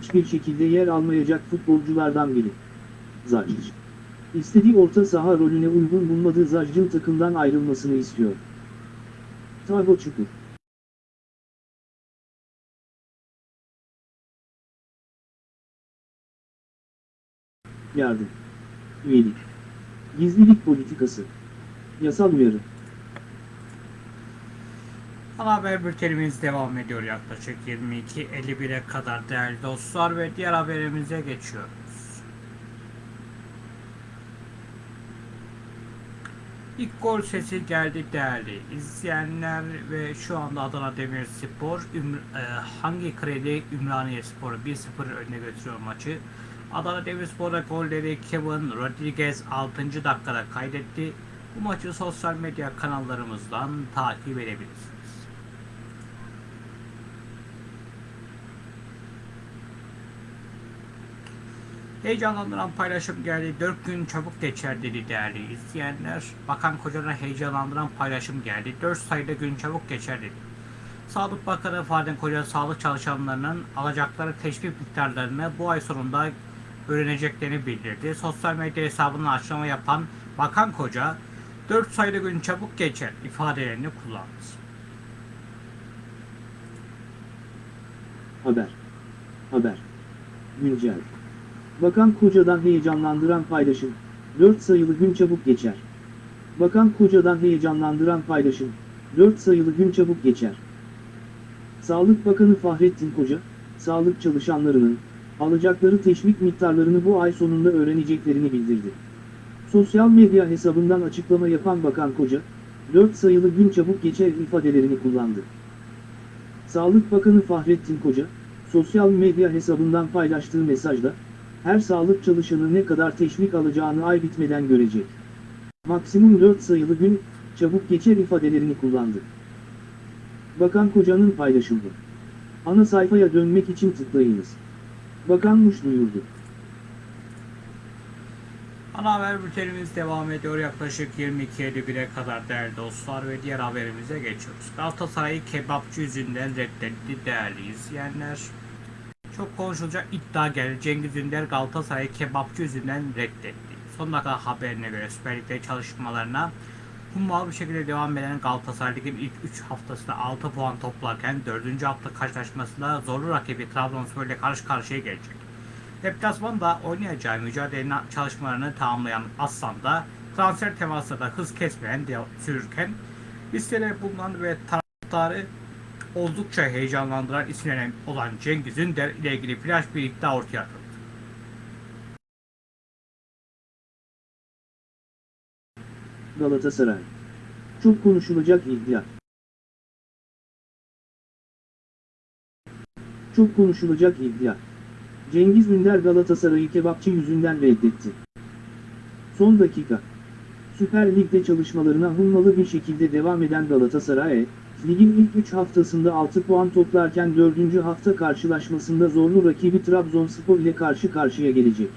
hiçbir şekilde yer almayacak futbolculardan biri. Zacic. İstediği orta saha rolüne uygun bulmadığı Zacic'in takımdan ayrılmasını istiyor. Tago Çukur. Yardım. Üyelik. Gizlilik politikası. Yasal uyarı.
Ana haber bültenimiz devam ediyor yaklaşık 22.51'e kadar değerli dostlar ve diğer haberimize geçiyoruz. İlk gol sesi geldi değerli izleyenler ve şu anda Adana Demirspor Üm, e, hangi kredi Ümraniye Spor'u 1-0 önüne götürüyor maçı. Adana Demirspor'da golleri Kevin Rodriguez 6. dakikada kaydetti. Bu maçı sosyal medya kanallarımızdan takip edebilirsiniz. Heyecanlandıran paylaşım geldi. 4 gün çabuk geçer dedi değerli izleyenler. Bakan Koca'na heyecanlandıran paylaşım geldi. 4 sayıda gün çabuk geçer dedi. Sağlık Bakanı Fadıl Koca sağlık çalışanlarının alacakları teşvik miktarlarını bu ay sonunda öğreneceklerini bildirdi. Sosyal medya hesabından açıklama yapan Bakan Koca 4 sayıda gün çabuk geçer ifadelerini kullandı.
Haber. Haber. Güncel. Bakan Koca'dan heyecanlandıran paylaşım. 4 sayılı gün çabuk geçer. Bakan Koca'dan heyecanlandıran paylaşım. 4 sayılı gün çabuk geçer. Sağlık Bakanı Fahrettin Koca, sağlık çalışanlarının alacakları teşvik miktarlarını bu ay sonunda öğreneceklerini bildirdi. Sosyal medya hesabından açıklama yapan Bakan Koca, 4 sayılı gün çabuk geçer ifadelerini kullandı. Sağlık Bakanı Fahrettin Koca, sosyal medya hesabından paylaştığı mesajda, her sağlık çalışanı ne kadar teşvik alacağını ay bitmeden görecek. Maksimum 4 sayılı gün, çabuk geçer ifadelerini kullandı. Bakan Koca'nın paylaşımı. Ana sayfaya dönmek için tıklayınız. Bakanmış duyurdu.
Ana haber bültenimiz devam ediyor yaklaşık 22.51'e kadar değerli dostlar ve diğer haberimize geçiyoruz. Galatasaray'ı kebapçı yüzünden reddetti değerli izleyenler. Çok konuşulacak iddia geldi. Cengiz Ünder Galatasaray'ı kebapçı yüzünden reddetti. Son dakika haberine göre Süper Lig'de çalışmalarına hummalı bir şekilde devam eden Galatasaray Lig'in ilk 3 haftasında 6 puan toplarken 4. hafta karşılaşmasında zorlu rakibi Trabzonspor ile karşı karşıya gelecek. Deplasmanda oynayacağı mücadele çalışmalarını tamamlayan Aslan da transfer temasında hız kesmeyen sürürken listede bulunan ve taraftarı oldukça heyecanlandıran isimlerden olan Cengiz Ünder ile ilgili flash bir iddia ortaya atıldı.
Galatasaray. Çok konuşulacak iddia. Çok konuşulacak iddia. Cengiz Ünder Galatasaray'ı kebapçı yüzünden reddetti. Son dakika. Süper Lig'de çalışmalarına hummalı bir şekilde devam eden Galatasaray, ligin ilk 3 haftasında 6 puan toplarken 4. hafta karşılaşmasında zorlu rakibi Trabzonspor ile karşı karşıya gelecek.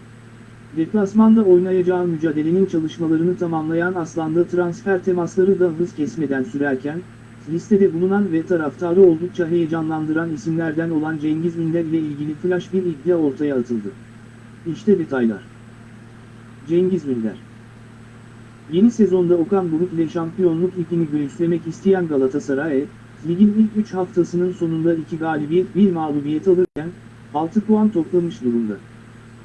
Deplasmanda oynayacağı mücadelenin çalışmalarını tamamlayan Aslan'da transfer temasları da hız kesmeden sürerken, listede bulunan ve taraftarı oldukça heyecanlandıran isimlerden olan Cengiz Ünder ile ilgili flash bir iddia ortaya atıldı. İşte detaylar. Cengiz Ünder Yeni sezonda Okan Buruk ile şampiyonluk ipini göğüslemek isteyen Galatasaray, ligin ilk 3 haftasının sonunda 2 galibiyet 1 mağlubiyet alırken, 6 puan toplamış durumda.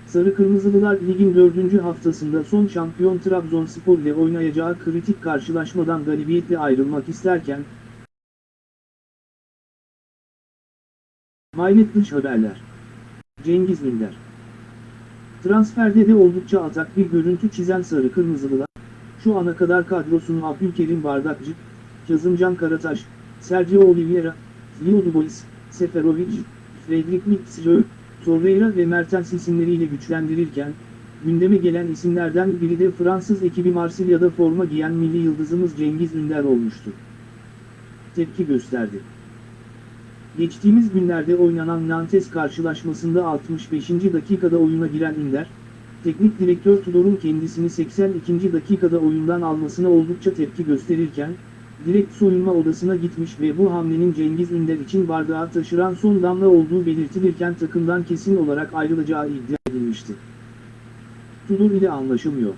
Sarı Kırmızılılar ligin 4. haftasında son şampiyon Trabzonspor ile oynayacağı kritik karşılaşmadan galibiyetle ayrılmak isterken, Maynet dış haberler. Cengiz Ünder Transferde de oldukça atak bir görüntü çizen Sarı Kırmızılılar, şu ana kadar kadrosunu Abdülkerim Bardakçı, Kazımcan Karataş, Sergio Oliveira, Leo Dubois, Seferovic, Fredrik Mitsjö, Torreira ve Mertens isimleriyle güçlendirirken, gündeme gelen isimlerden biri de Fransız ekibi Marsilya'da forma giyen milli yıldızımız Cengiz Ünder olmuştu. Tepki gösterdi. Geçtiğimiz günlerde oynanan Nantes karşılaşmasında 65. dakikada oyuna giren Ünder, teknik direktör Tudor'un kendisini 82. dakikada oyundan almasına oldukça tepki gösterirken, direkt soyunma odasına gitmiş ve bu hamlenin Cengiz Ünder için bardağı taşıran son damla olduğu belirtilirken takımdan kesin olarak ayrılacağı iddia edilmişti. Tudor ile anlaşılmıyor.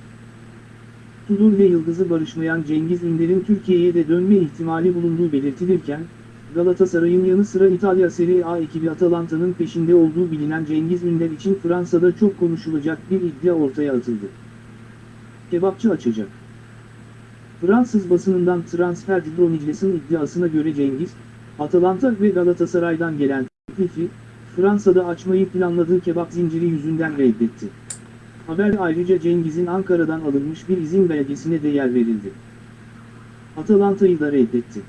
Tudor ve Yıldız'ı barışmayan Cengiz Ünder'in Türkiye'ye de dönme ihtimali bulunduğu belirtilirken, Galatasaray'ın yanı sıra İtalya Serie A ekibi Atalanta'nın peşinde olduğu bilinen Cengiz Ünder için Fransa'da çok konuşulacak bir iddia ortaya atıldı. Kebapçı açacak. Fransız basınından Transfer Dronicles'in iddiasına göre Cengiz, Atalanta ve Galatasaray'dan gelen teklifi, Fransa'da açmayı planladığı kebap zinciri yüzünden reddetti. Haber ayrıca Cengiz'in Ankara'dan alınmış bir izin belgesine de yer verildi. Atalanta'yı da reddetti.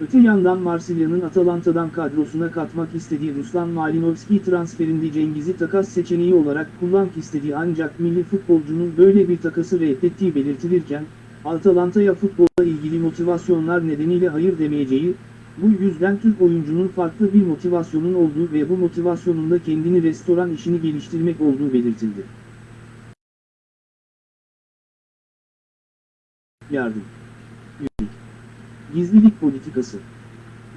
Öte yandan Marsilya'nın Atalanta'dan kadrosuna katmak istediği Ruslan Malinovski transferinde Cengiz'i takas seçeneği olarak kullanmak istediği ancak milli futbolcunun böyle bir takası reddettiği belirtilirken, Atalanta'ya futbolla ilgili motivasyonlar nedeniyle hayır demeyeceği, bu yüzden Türk oyuncunun farklı bir motivasyonun olduğu ve bu motivasyonun da kendini restoran işini geliştirmek olduğu belirtildi. Yardım. Yürü. Gizlilik politikası.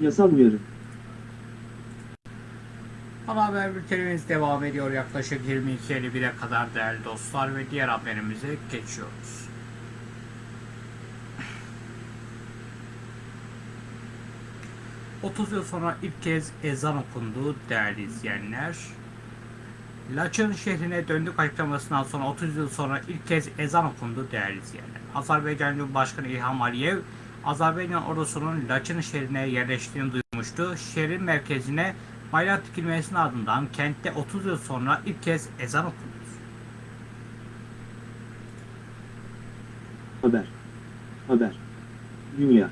Yasal uyarı.
Ana haber bültenimiz devam ediyor yaklaşık 22.51'e kadar değerli dostlar ve diğer haberimize geçiyoruz. ...30 yıl sonra ilk kez ezan okundu değerli izleyenler. Laçın şehrine döndük açıklamasından sonra 30 yıl sonra ilk kez ezan okundu değerli izleyenler. Azerbaycan Cumhurbaşkanı İlham Aliyev, Azerbaycan ordusunun Laçın şehrine yerleştiğini duyurmuştu. Şehrin merkezine bayrak dikilmesinin ardından kentte 30 yıl sonra ilk kez ezan okundu.
Haber. Haber. Dünya.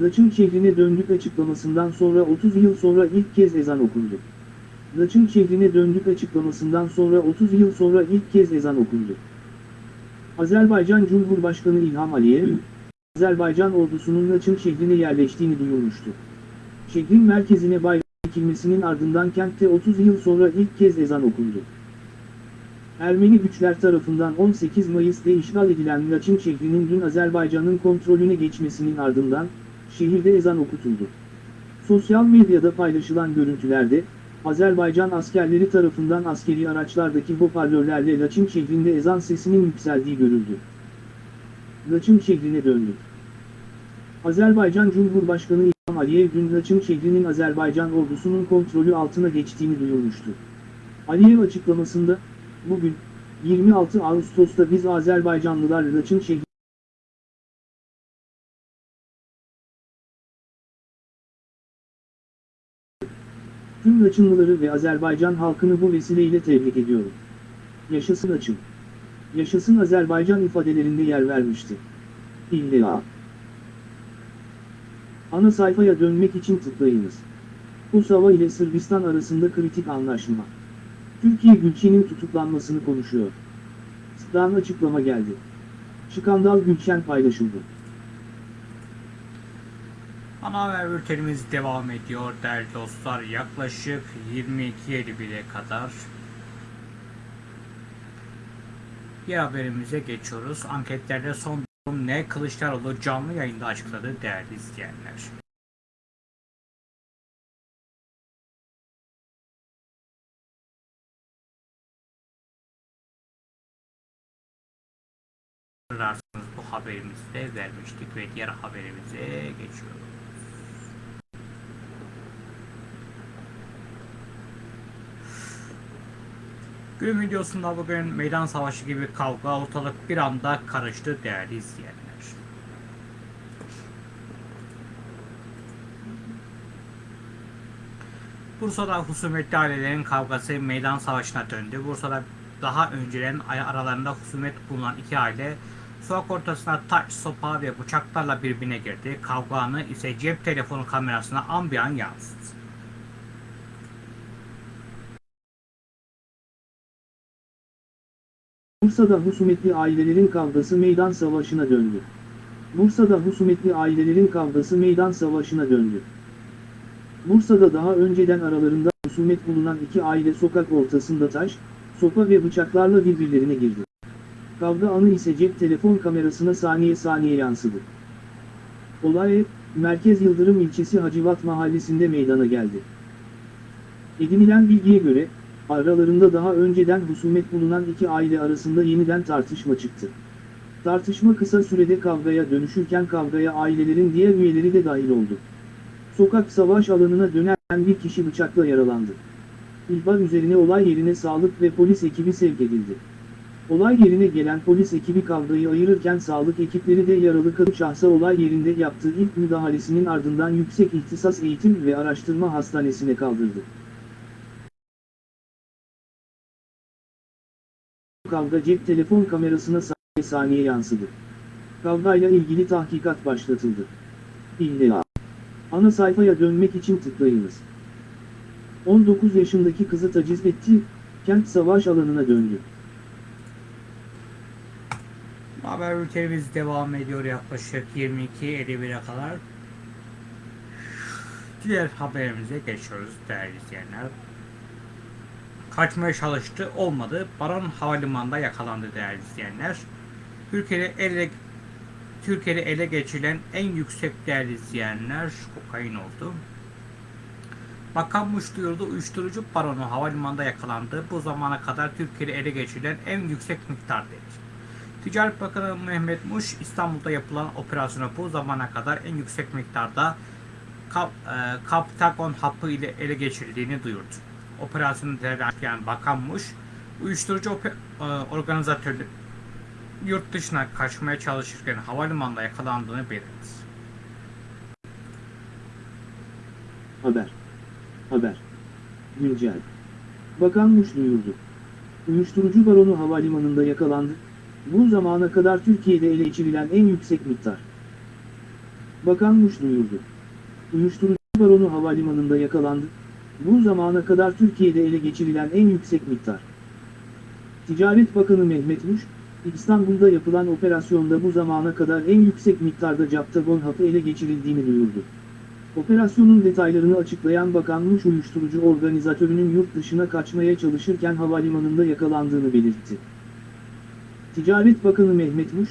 Laçın şehrine döndük açıklamasından sonra 30 yıl sonra ilk kez ezan okundu. Laçın şehrine döndük açıklamasından sonra 30 yıl sonra ilk kez ezan okundu. Azerbaycan Cumhurbaşkanı İlham Aliyev, Azerbaycan ordusunun Laçın şehrine yerleştiğini duyurmuştu. Şehrin merkezine bayrak dikilmesinin ardından kentte 30 yıl sonra ilk kez ezan okundu. Ermeni güçler tarafından 18 Mayıs'ta işgal edilen Laçın şehrinin dün Azerbaycan'ın kontrolüne geçmesinin ardından, şehirde ezan okutuldu. Sosyal medyada paylaşılan görüntülerde, Azerbaycan askerleri tarafından askeri araçlardaki hoparlörlerle Laçın şehrinde ezan sesinin yükseldiği görüldü. Laçın şehrine döndü. Azerbaycan Cumhurbaşkanı İlham Aliyev dün Laçın şehrinin Azerbaycan ordusunun kontrolü altına geçtiğini duyurmuştu. Aliyev açıklamasında, bugün, 26 Ağustos'ta biz Azerbaycanlılar Laçın şehri Tüm Laçınlıları ve Azerbaycan halkını bu vesileyle tebrik ediyorum. Yaşasın Laçın. Yaşasın Azerbaycan ifadelerinde yer vermişti. İlla. Ana sayfaya dönmek için tıklayınız. Kosova ile Sırbistan arasında kritik anlaşma. Türkiye Gülçen'in tutuklanmasını konuşuyor. Sıktan açıklama geldi. Skandal Gülçen paylaşıldı.
Ana haber bültenimiz devam ediyor değerli dostlar. Yaklaşık 22.51'e kadar Diğer haberimize geçiyoruz. Anketlerde son durum ne? Kılıçdaroğlu canlı yayında açıkladı değerli izleyenler. Bu haberimizi de vermiştik ve diğer haberimize geçiyoruz. Günün videosunda bugün meydan savaşı gibi kavga ortalık bir anda karıştı değerli izleyenler. Bursa'da husumetli ailelerin kavgası meydan savaşına döndü. Bursa'da daha önceden aralarında husumet bulunan iki aile sokak ortasına taş, sopa ve bıçaklarla birbirine girdi. Kavga anı ise cep telefonu kamerasına an bir an yansıdı.
Bursa'da husumetli ailelerin kavgası meydan savaşına döndü. Bursa'da husumetli ailelerin kavgası meydan savaşına döndü. Bursa'da daha önceden aralarında husumet bulunan iki aile sokak ortasında taş, sopa ve bıçaklarla birbirlerine girdi. Kavga anı ise cep telefon kamerasına saniye saniye yansıdı. Olay, Merkez Yıldırım ilçesi Hacivat mahallesinde meydana geldi. Edinilen bilgiye göre, aralarında daha önceden husumet bulunan iki aile arasında yeniden tartışma çıktı. Tartışma kısa sürede kavgaya dönüşürken kavgaya ailelerin diğer üyeleri de dahil oldu. Sokak savaş alanına dönen bir kişi bıçakla yaralandı. İhbar üzerine olay yerine sağlık ve polis ekibi sevk edildi. Olay yerine gelen polis ekibi kavgayı ayırırken sağlık ekipleri de yaralı kadın şahsa olay yerinde yaptığı ilk müdahalesinin ardından Yüksek İhtisas Eğitim ve Araştırma Hastanesi'ne kaldırdı. Kavga cep telefon kamerasına saniye saniye yansıdı. Kavgayla ilgili tahkikat başlatıldı. İlla. Ana sayfaya dönmek için tıklayınız. 19 yaşındaki kızı taciz etti, kent savaş alanına döndü.
Haber bültenimiz devam ediyor yaklaşık 22.51'e kadar. Diğer haberimize geçiyoruz değerli izleyenler. Kaçmaya çalıştı olmadı. Baron Havalimanı'nda yakalandı değerli izleyenler. Türkiye'de ele Türkiye'de ele geçirilen en yüksek değerli izleyenler kokain oldu. Bakanmış duyurdu uyuşturucu baronu havalimanında yakalandı. Bu zamana kadar Türkiye'de ele geçirilen en yüksek miktar dedi. Ticaret Bakanı Mehmet Muş İstanbul'da yapılan operasyona bu zamana kadar en yüksek miktarda kap, e, Kaptagon hapı ile ele geçirildiğini duyurdu. Operasyonu değerlendiren Bakan Muş, uyuşturucu e, organizatörü yurt dışına kaçmaya çalışırken havalimanında yakalandığını belirtti.
Haber. Haber. Güncel. Bakan Muş duyurdu. Uyuşturucu baronu havalimanında yakalandı. Bu zamana kadar Türkiye'de ele geçirilen en yüksek miktar. Bakan Muş duyurdu. Uyuşturucu baronu havalimanında yakalandı. Bu zamana kadar Türkiye'de ele geçirilen en yüksek miktar. Ticaret Bakanı Mehmet Muş, İstanbul'da yapılan operasyonda bu zamana kadar en yüksek miktarda captagon hapı ele geçirildiğini duyurdu. Operasyonun detaylarını açıklayan Bakan Muş uyuşturucu organizatörünün yurt dışına kaçmaya çalışırken havalimanında yakalandığını belirtti. Ticaret Bakanı Mehmet Muş,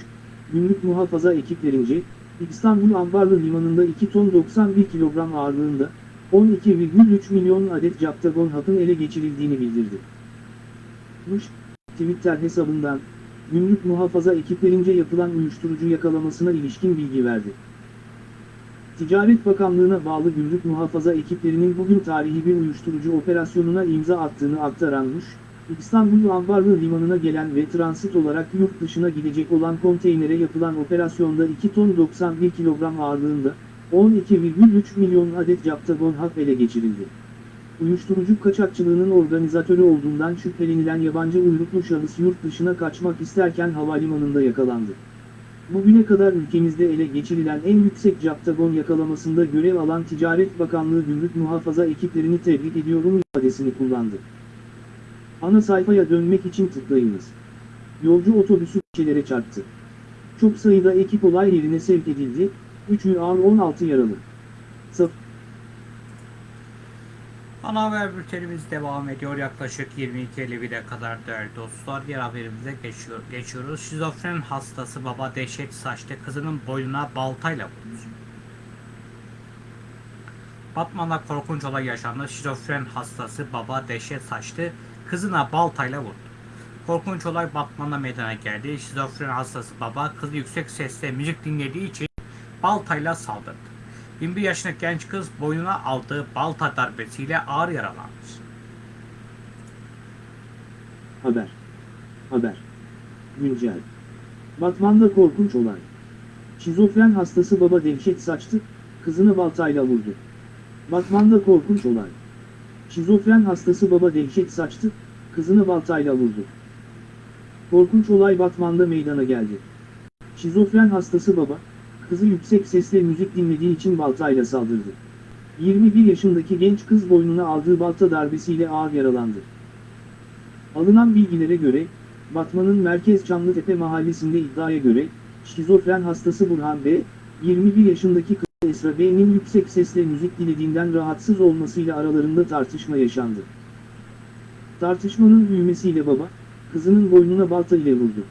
gümrük muhafaza ekiplerince, İstanbul Ambarlı Limanı'nda 2 ton 91 kilogram ağırlığında, 12,3 milyon adet captagon hapın ele geçirildiğini bildirdi. Muş, Twitter hesabından, gümrük muhafaza ekiplerince yapılan uyuşturucu yakalamasına ilişkin bilgi verdi. Ticaret Bakanlığı'na bağlı gümrük muhafaza ekiplerinin bugün tarihi bir uyuşturucu operasyonuna imza attığını aktaran Muş, İstanbul Ambarlı Limanı'na gelen ve transit olarak yurt dışına gidecek olan konteynere yapılan operasyonda 2 ton 91 kilogram ağırlığında, 12,3 milyon adet captagon hap ele geçirildi. Uyuşturucu kaçakçılığının organizatörü olduğundan şüphelenilen yabancı uyruklu şahıs yurt dışına kaçmak isterken havalimanında yakalandı. Bugüne kadar ülkemizde ele geçirilen en yüksek captagon yakalamasında görev alan Ticaret Bakanlığı Gümrük Muhafaza ekiplerini tebrik ediyorum ifadesini kullandı. Ana sayfaya dönmek için tıklayınız. Yolcu otobüsü kişilere çarptı. Çok sayıda ekip olay yerine sevk edildi, 3'ü ağır 16 yaralı. Saf
Ana haber bültenimiz devam ediyor. Yaklaşık 22.51'e kadar değerli dostlar. Diğer haberimize geçiyor, geçiyoruz. Şizofren hastası baba dehşet saçtı. Kızının boynuna baltayla vurdu. Batman'da korkunç olay yaşandı. Şizofren hastası baba dehşet saçtı. Kızına baltayla vurdu. Korkunç olay Batman'da meydana geldi. Şizofren hastası baba kızı yüksek sesle müzik dinlediği için baltayla saldırdı. 21 yaşındaki genç kız boynuna aldığı balta darbesiyle ağır yaralandı.
Haber. Haber. Güncel. Batman'da korkunç olay. Şizofren hastası baba dehşet saçtı, kızını baltayla vurdu. Batman'da korkunç olay. Şizofren hastası baba dehşet saçtı, kızını baltayla vurdu. Korkunç olay Batman'da meydana geldi. Şizofren hastası baba, kızı yüksek sesle müzik dinlediği için baltayla saldırdı. 21 yaşındaki genç kız boynuna aldığı balta darbesiyle ağır yaralandı. Alınan bilgilere göre, Batman'ın Merkez Çamlıtepe mahallesinde iddiaya göre, şizofren hastası Burhan B., 21 yaşındaki kız Esra B'nin yüksek sesle müzik dinlediğinden rahatsız olmasıyla aralarında tartışma yaşandı. Tartışmanın büyümesiyle baba, kızının boynuna balta ile vurdu.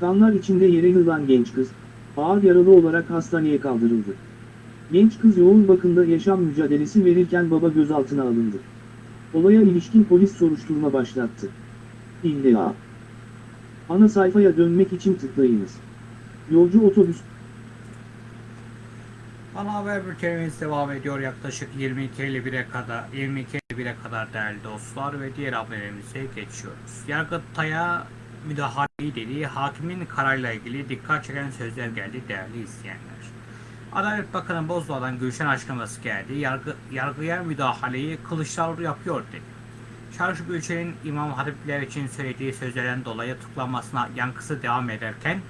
Kanlar içinde yere yılan genç kız, ağır yaralı olarak hastaneye kaldırıldı. Genç kız yoğun bakımda yaşam mücadelesi verirken baba gözaltına alındı. Olaya ilişkin polis soruşturma başlattı. İlla. Ana sayfaya dönmek için tıklayınız. Yolcu otobüs
Ana haber bültenimiz devam ediyor yaklaşık 22.51'e kadar 22.51'e kadar değerli dostlar ve diğer haberimize geçiyoruz. Yargıtay'a müdahale dediği hakimin kararıyla ilgili dikkat çeken sözler geldi değerli izleyenler. Adalet Bakanı Bozdoğan'dan Gülşen açıklaması geldi. Yargı, yargıya müdahaleyi Kılıçdaroğlu yapıyor dedi. Çarşı Gülşen'in İmam Hatipler için söylediği sözlerden dolayı tutuklanmasına yankısı devam ederken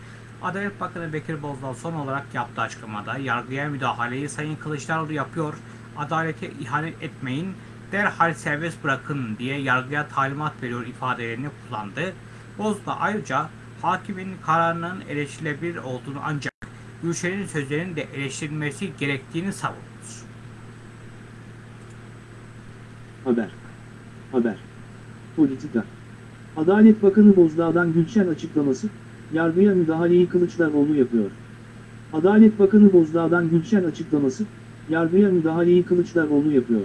Adalet Bakanı Bekir Bozdağ son olarak yaptığı açıklamada yargıya müdahaleyi Sayın Kılıçdaroğlu yapıyor, adalete ihanet etmeyin, derhal serbest bırakın diye yargıya talimat veriyor ifadelerini kullandı. Bozdağ ayrıca hakimin kararının eleştirilebilir olduğunu ancak Gülşen'in sözlerinin de eleştirilmesi gerektiğini savundu.
Haber. Haber. Politika. Adalet Bakanı Bozdağ'dan Gülşen açıklaması, yargıya müdahaleyi Kılıçdaroğlu yapıyor. Adalet Bakanı Bozdağ'dan Gülşen açıklaması, yargıya müdahaleyi Kılıçdaroğlu yapıyor.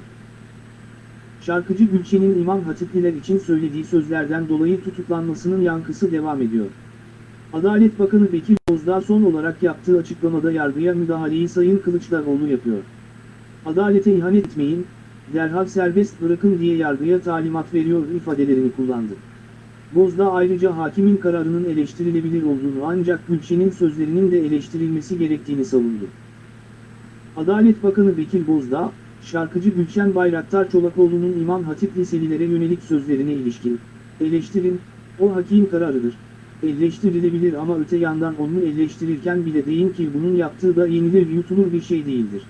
Şarkıcı Gülşen'in İmam Hatipliler için söylediği sözlerden dolayı tutuklanmasının yankısı devam ediyor. Adalet Bakanı Bekir Bozdağ son olarak yaptığı açıklamada yargıya müdahaleyi Sayın Kılıçdaroğlu yapıyor. Adalete ihanet etmeyin, derhal serbest bırakın diye yargıya talimat veriyor ifadelerini kullandı. Bozdağ ayrıca hakimin kararının eleştirilebilir olduğunu ancak Gülşen'in sözlerinin de eleştirilmesi gerektiğini savundu. Adalet Bakanı Bekir Bozdağ, şarkıcı Gülşen Bayraktar Çolakoğlu'nun İmam Hatip liselilere yönelik sözlerine ilişkin, eleştirin, o hakim kararıdır, eleştirilebilir ama öte yandan onu eleştirirken bile deyin ki bunun yaptığı da yenilir yutulur bir şey değildir.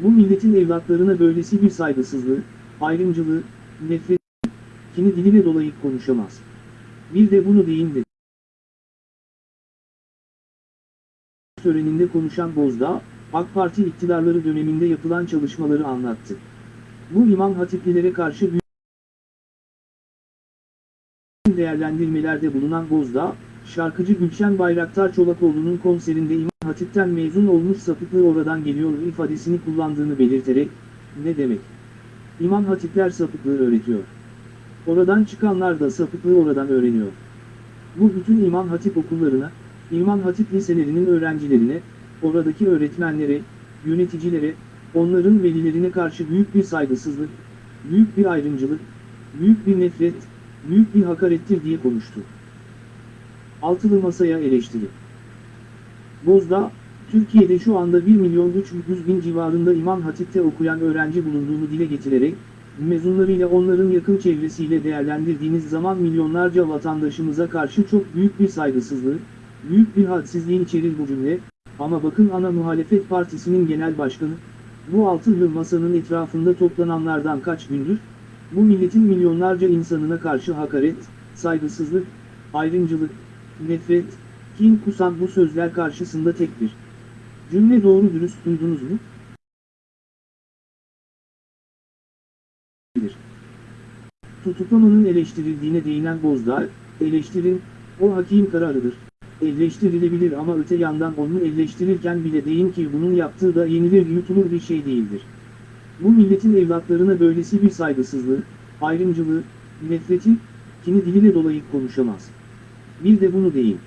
Bu milletin evlatlarına böylesi bir saygısızlığı, ayrımcılığı, nefret, kini diline dolayıp konuşamaz. Bir de bunu deyin dedi. Töreninde konuşan Bozdağ, AK Parti iktidarları döneminde yapılan çalışmaları anlattı. Bu imam hatiplilere karşı büyük değerlendirmelerde bulunan Bozdağ, şarkıcı Gülşen Bayraktar Çolakoğlu'nun konserinde İmam Hatip'ten mezun olmuş sapıklığı oradan geliyor ifadesini kullandığını belirterek, ne demek? İmam Hatipler sapıklığı öğretiyor. Oradan çıkanlar da sapıklığı oradan öğreniyor. Bu bütün İmam Hatip okullarına, İmam Hatip liselerinin öğrencilerine, oradaki öğretmenlere, yöneticilere, onların velilerine karşı büyük bir saygısızlık, büyük bir ayrımcılık, büyük bir nefret, büyük bir hakarettir diye konuştu. Altılı Masa'ya eleştiri. Bozdağ, Türkiye'de şu anda 1 milyon 300 bin civarında İmam Hatip'te okuyan öğrenci bulunduğunu dile getirerek, mezunlarıyla onların yakın çevresiyle değerlendirdiğiniz zaman milyonlarca vatandaşımıza karşı çok büyük bir saygısızlığı, büyük bir hadsizliğin içerir bu cümle, ama bakın ana muhalefet partisinin genel başkanı, bu altılı masanın etrafında toplananlardan kaç gündür, bu milletin milyonlarca insanına karşı hakaret, saygısızlık, ayrımcılık, nefret, kin kusan bu sözler karşısında tek bir cümle doğru dürüst duydunuz mu? Tutuklamanın eleştirildiğine değinen Bozdağ, eleştirin, o hakim kararıdır. Eleştirilebilir ama öte yandan onu eleştirirken bile deyin ki bunun yaptığı da yenilir yutulur bir şey değildir. Bu milletin evlatlarına böylesi bir saygısızlığı, ayrımcılığı, nefretin, kini diline dolayıp konuşamaz. Bir de bunu deyin.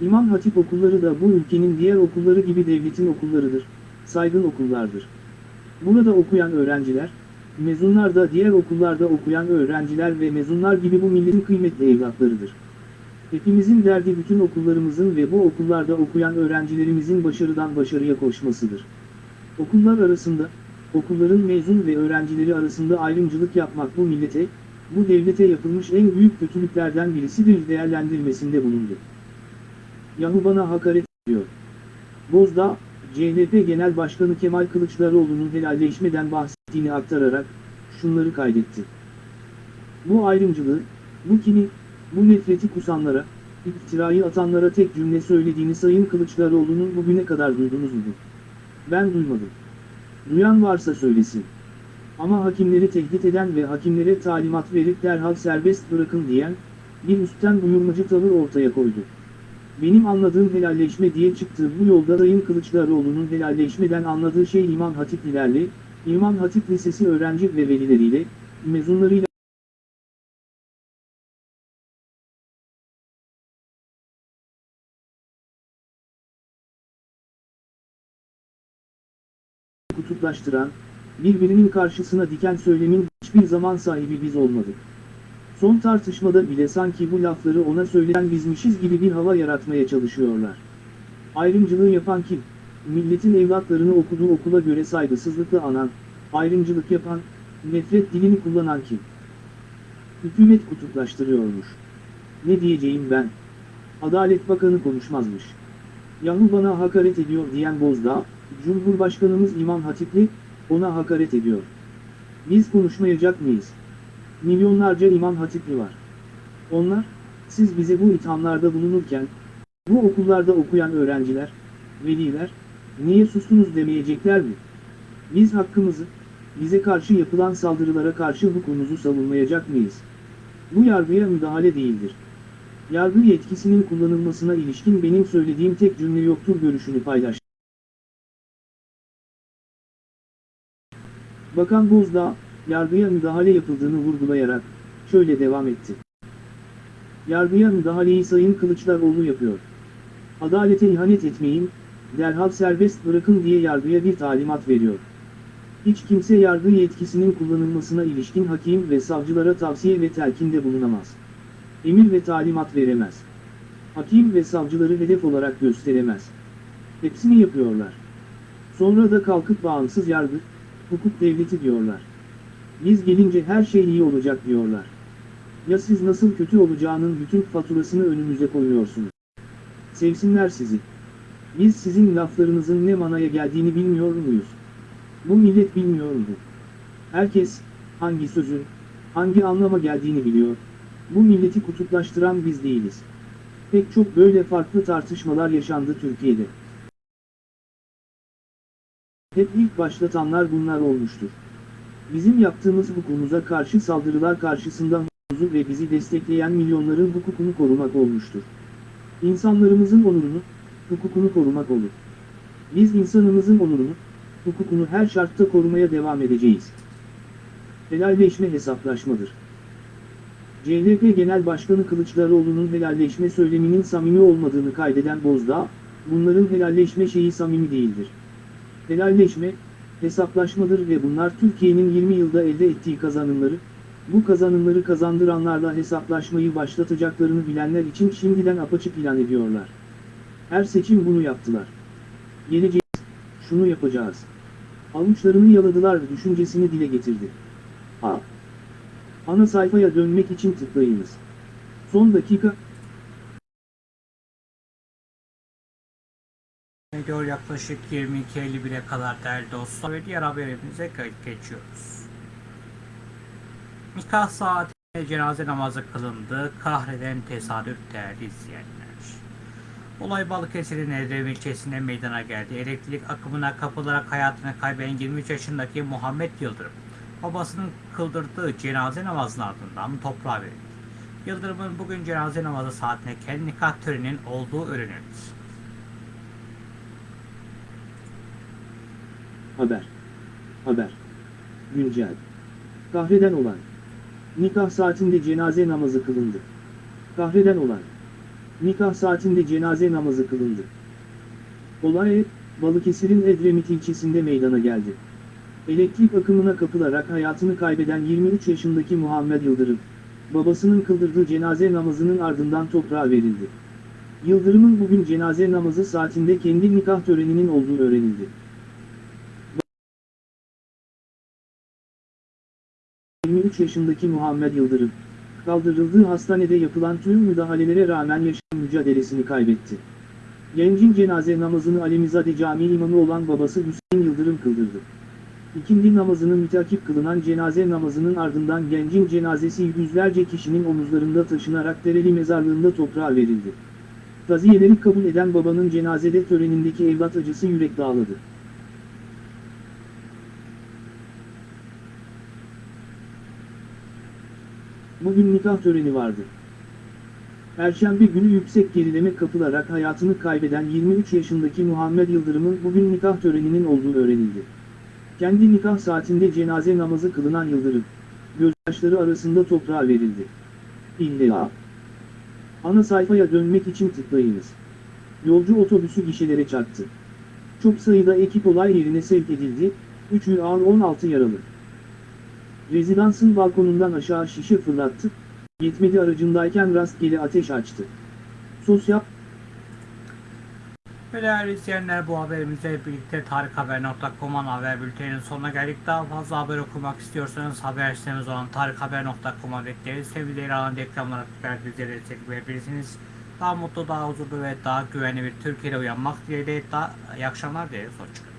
İmam Hatip okulları da bu ülkenin diğer okulları gibi devletin okullarıdır, saygın okullardır. Burada okuyan öğrenciler, mezunlar da diğer okullarda okuyan öğrenciler ve mezunlar gibi bu milletin kıymetli evlatlarıdır. Hepimizin derdi bütün okullarımızın ve bu okullarda okuyan öğrencilerimizin başarıdan başarıya koşmasıdır. Okullar arasında, okulların mezun ve öğrencileri arasında ayrımcılık yapmak bu millete, bu devlete yapılmış en büyük kötülüklerden birisidir değerlendirmesinde bulundu. Yahu bana hakaret ediyor. Bozdağ, CHP Genel Başkanı Kemal Kılıçdaroğlu'nun helalleşmeden bahsettiğini aktararak, şunları kaydetti. Bu ayrımcılığı, bu kini, bu nefreti kusanlara, iftirayı atanlara tek cümle söylediğini Sayın Kılıçdaroğlu'nun bugüne kadar duydunuz mu? Ben duymadım. Duyan varsa söylesin. Ama hakimleri tehdit eden ve hakimlere talimat verip derhal serbest bırakın diyen, bir üstten buyurmacı tavır ortaya koydu. Benim anladığım helalleşme diye çıktığı bu yolda Sayın Kılıçdaroğlu'nun helalleşmeden anladığı şey İmam Hatiplilerle, İmam Hatip Lisesi öğrenci ve velileriyle, mezunlarıyla kutuplaştıran, birbirinin karşısına diken söylemin hiçbir zaman sahibi biz olmadık. Son tartışmada bile sanki bu lafları ona söylenen bizmişiz gibi bir hava yaratmaya çalışıyorlar. Ayrımcılığı yapan kim? Milletin evlatlarını okuduğu okula göre saygısızlıkla anan, ayrımcılık yapan, nefret dilini kullanan kim? Hükümet kutuplaştırıyormuş. Ne diyeceğim ben? Adalet Bakanı konuşmazmış. Yahu bana hakaret ediyor diyen Bozdağ, Cumhurbaşkanımız İmam Hatipli, ona hakaret ediyor. Biz konuşmayacak mıyız? Milyonlarca İmam Hatipli var. Onlar, siz bize bu ithamlarda bulunurken, bu okullarda okuyan öğrenciler, veliler, niye sustunuz demeyecekler mi? Biz hakkımızı, bize karşı yapılan saldırılara karşı hukukumuzu savunmayacak mıyız? Bu yargıya müdahale değildir. Yargı yetkisinin kullanılmasına ilişkin benim söylediğim tek cümle yoktur görüşünü paylaştı. Bakan Bozdağ, yargıya müdahale yapıldığını vurgulayarak, şöyle devam etti. Yargıya müdahaleyi Sayın Kılıçdaroğlu yapıyor. Adalete ihanet etmeyin, derhal serbest bırakın diye yargıya bir talimat veriyor. Hiç kimse yargı yetkisinin kullanılmasına ilişkin hakim ve savcılara tavsiye ve telkinde bulunamaz. Emir ve talimat veremez. Hakim ve savcıları hedef olarak gösteremez. Hepsini yapıyorlar. Sonra da kalkıp bağımsız yargı, hukuk devleti diyorlar. Biz gelince her şey iyi olacak diyorlar. Ya siz nasıl kötü olacağının bütün faturasını önümüze koyuyorsunuz. Sevsinler sizi. Biz sizin laflarınızın ne manaya geldiğini bilmiyor muyuz? Bu millet bilmiyor mu? Herkes, hangi sözün, hangi anlama geldiğini biliyor. Bu milleti kutuplaştıran biz değiliz. Pek çok böyle farklı tartışmalar yaşandı Türkiye'de. Hep ilk başlatanlar bunlar olmuştur. Bizim yaptığımız hukukumuza karşı saldırılar karşısında hukukumuzu ve bizi destekleyen milyonların hukukunu korumak olmuştur. İnsanlarımızın onurunu, hukukunu korumak olur. Biz insanımızın onurunu, hukukunu her şartta korumaya devam edeceğiz. Helalleşme hesaplaşmadır. CHP Genel Başkanı Kılıçdaroğlu'nun helalleşme söyleminin samimi olmadığını kaydeden Bozdağ, bunların helalleşme şeyi samimi değildir. Helalleşme, hesaplaşmadır ve bunlar Türkiye'nin 20 yılda elde ettiği kazanımları, bu kazanımları kazandıranlarla hesaplaşmayı başlatacaklarını bilenler için şimdiden apaçık ilan ediyorlar. Her seçim bunu yaptılar. Geleceğiz, şunu yapacağız. Avuçlarını yaladılar düşüncesini dile getirdi. A. Ana sayfaya dönmek için tıklayınız. Son dakika,
Ediyor yaklaşık 22.51'e kadar değerli dostlar ve diğer haberimize geçiyoruz. Nikah saatinde cenaze namazı kılındı. Kahreden tesadüf değerli izleyenler. Olay Balıkesir'in Edremit ilçesinde meydana geldi. Elektrik akımına kapılarak hayatını kaybeden 23 yaşındaki Muhammed Yıldırım, babasının kıldırdığı cenaze namazının ardından toprağa verildi. Yıldırım'ın bugün cenaze namazı saatine kendi nikah töreninin olduğu öğrenildi.
Haber. Haber. Güncel. Kahreden olay. Nikah saatinde cenaze namazı kılındı. Kahreden olay. Nikah saatinde cenaze namazı kılındı. Olay, Balıkesir'in Edremit ilçesinde meydana geldi. Elektrik akımına kapılarak hayatını kaybeden 23 yaşındaki Muhammed Yıldırım, babasının kıldırdığı cenaze namazının ardından toprağa verildi. Yıldırım'ın bugün cenaze namazı saatinde kendi nikah töreninin olduğu öğrenildi. 23 yaşındaki Muhammed Yıldırım, kaldırıldığı hastanede yapılan tüm müdahalelere rağmen yaşam mücadelesini kaybetti. Gencin cenaze namazını Alemizade Camii imamı olan babası Hüseyin Yıldırım kıldırdı. İkindi namazının mütakip kılınan cenaze namazının ardından gencin cenazesi yüzlerce kişinin omuzlarında taşınarak Dereli mezarlığında toprağa verildi. Taziyeleri kabul eden babanın cenazede törenindeki evlat acısı yürek dağladı. Bugün nikah töreni vardı. Perşembe günü yüksek gerileme kapılarak hayatını kaybeden 23 yaşındaki Muhammed Yıldırım'ın bugün nikah töreninin olduğu öğrenildi. Kendi nikah saatinde cenaze namazı kılınan Yıldırım, gözyaşları arasında toprağa verildi. İlla. Ana sayfaya dönmek için tıklayınız. Yolcu otobüsü gişelere çarptı. Çok sayıda ekip olay yerine sevk edildi, 3'ü ağır 16 yaralı. Rezidansın balkonundan aşağı şişe fırlattı, yetmedi aracındayken rastgele ateş açtı. Sosyal
Ve değerli izleyenler bu haberimizle birlikte tarikhaber.com'un haber bülteninin sonuna geldik. Daha fazla haber okumak istiyorsanız haber sitemiz olan tarikhaber.com'a bekleriz. Sevgili İran'ın reklamlara tıklayarak bizlere destek verebilirsiniz. Daha mutlu, daha huzurlu ve daha güvenli bir Türkiye'de uyanmak dileğiyle daha iyi akşamlar dileriz. Hoşçakalın.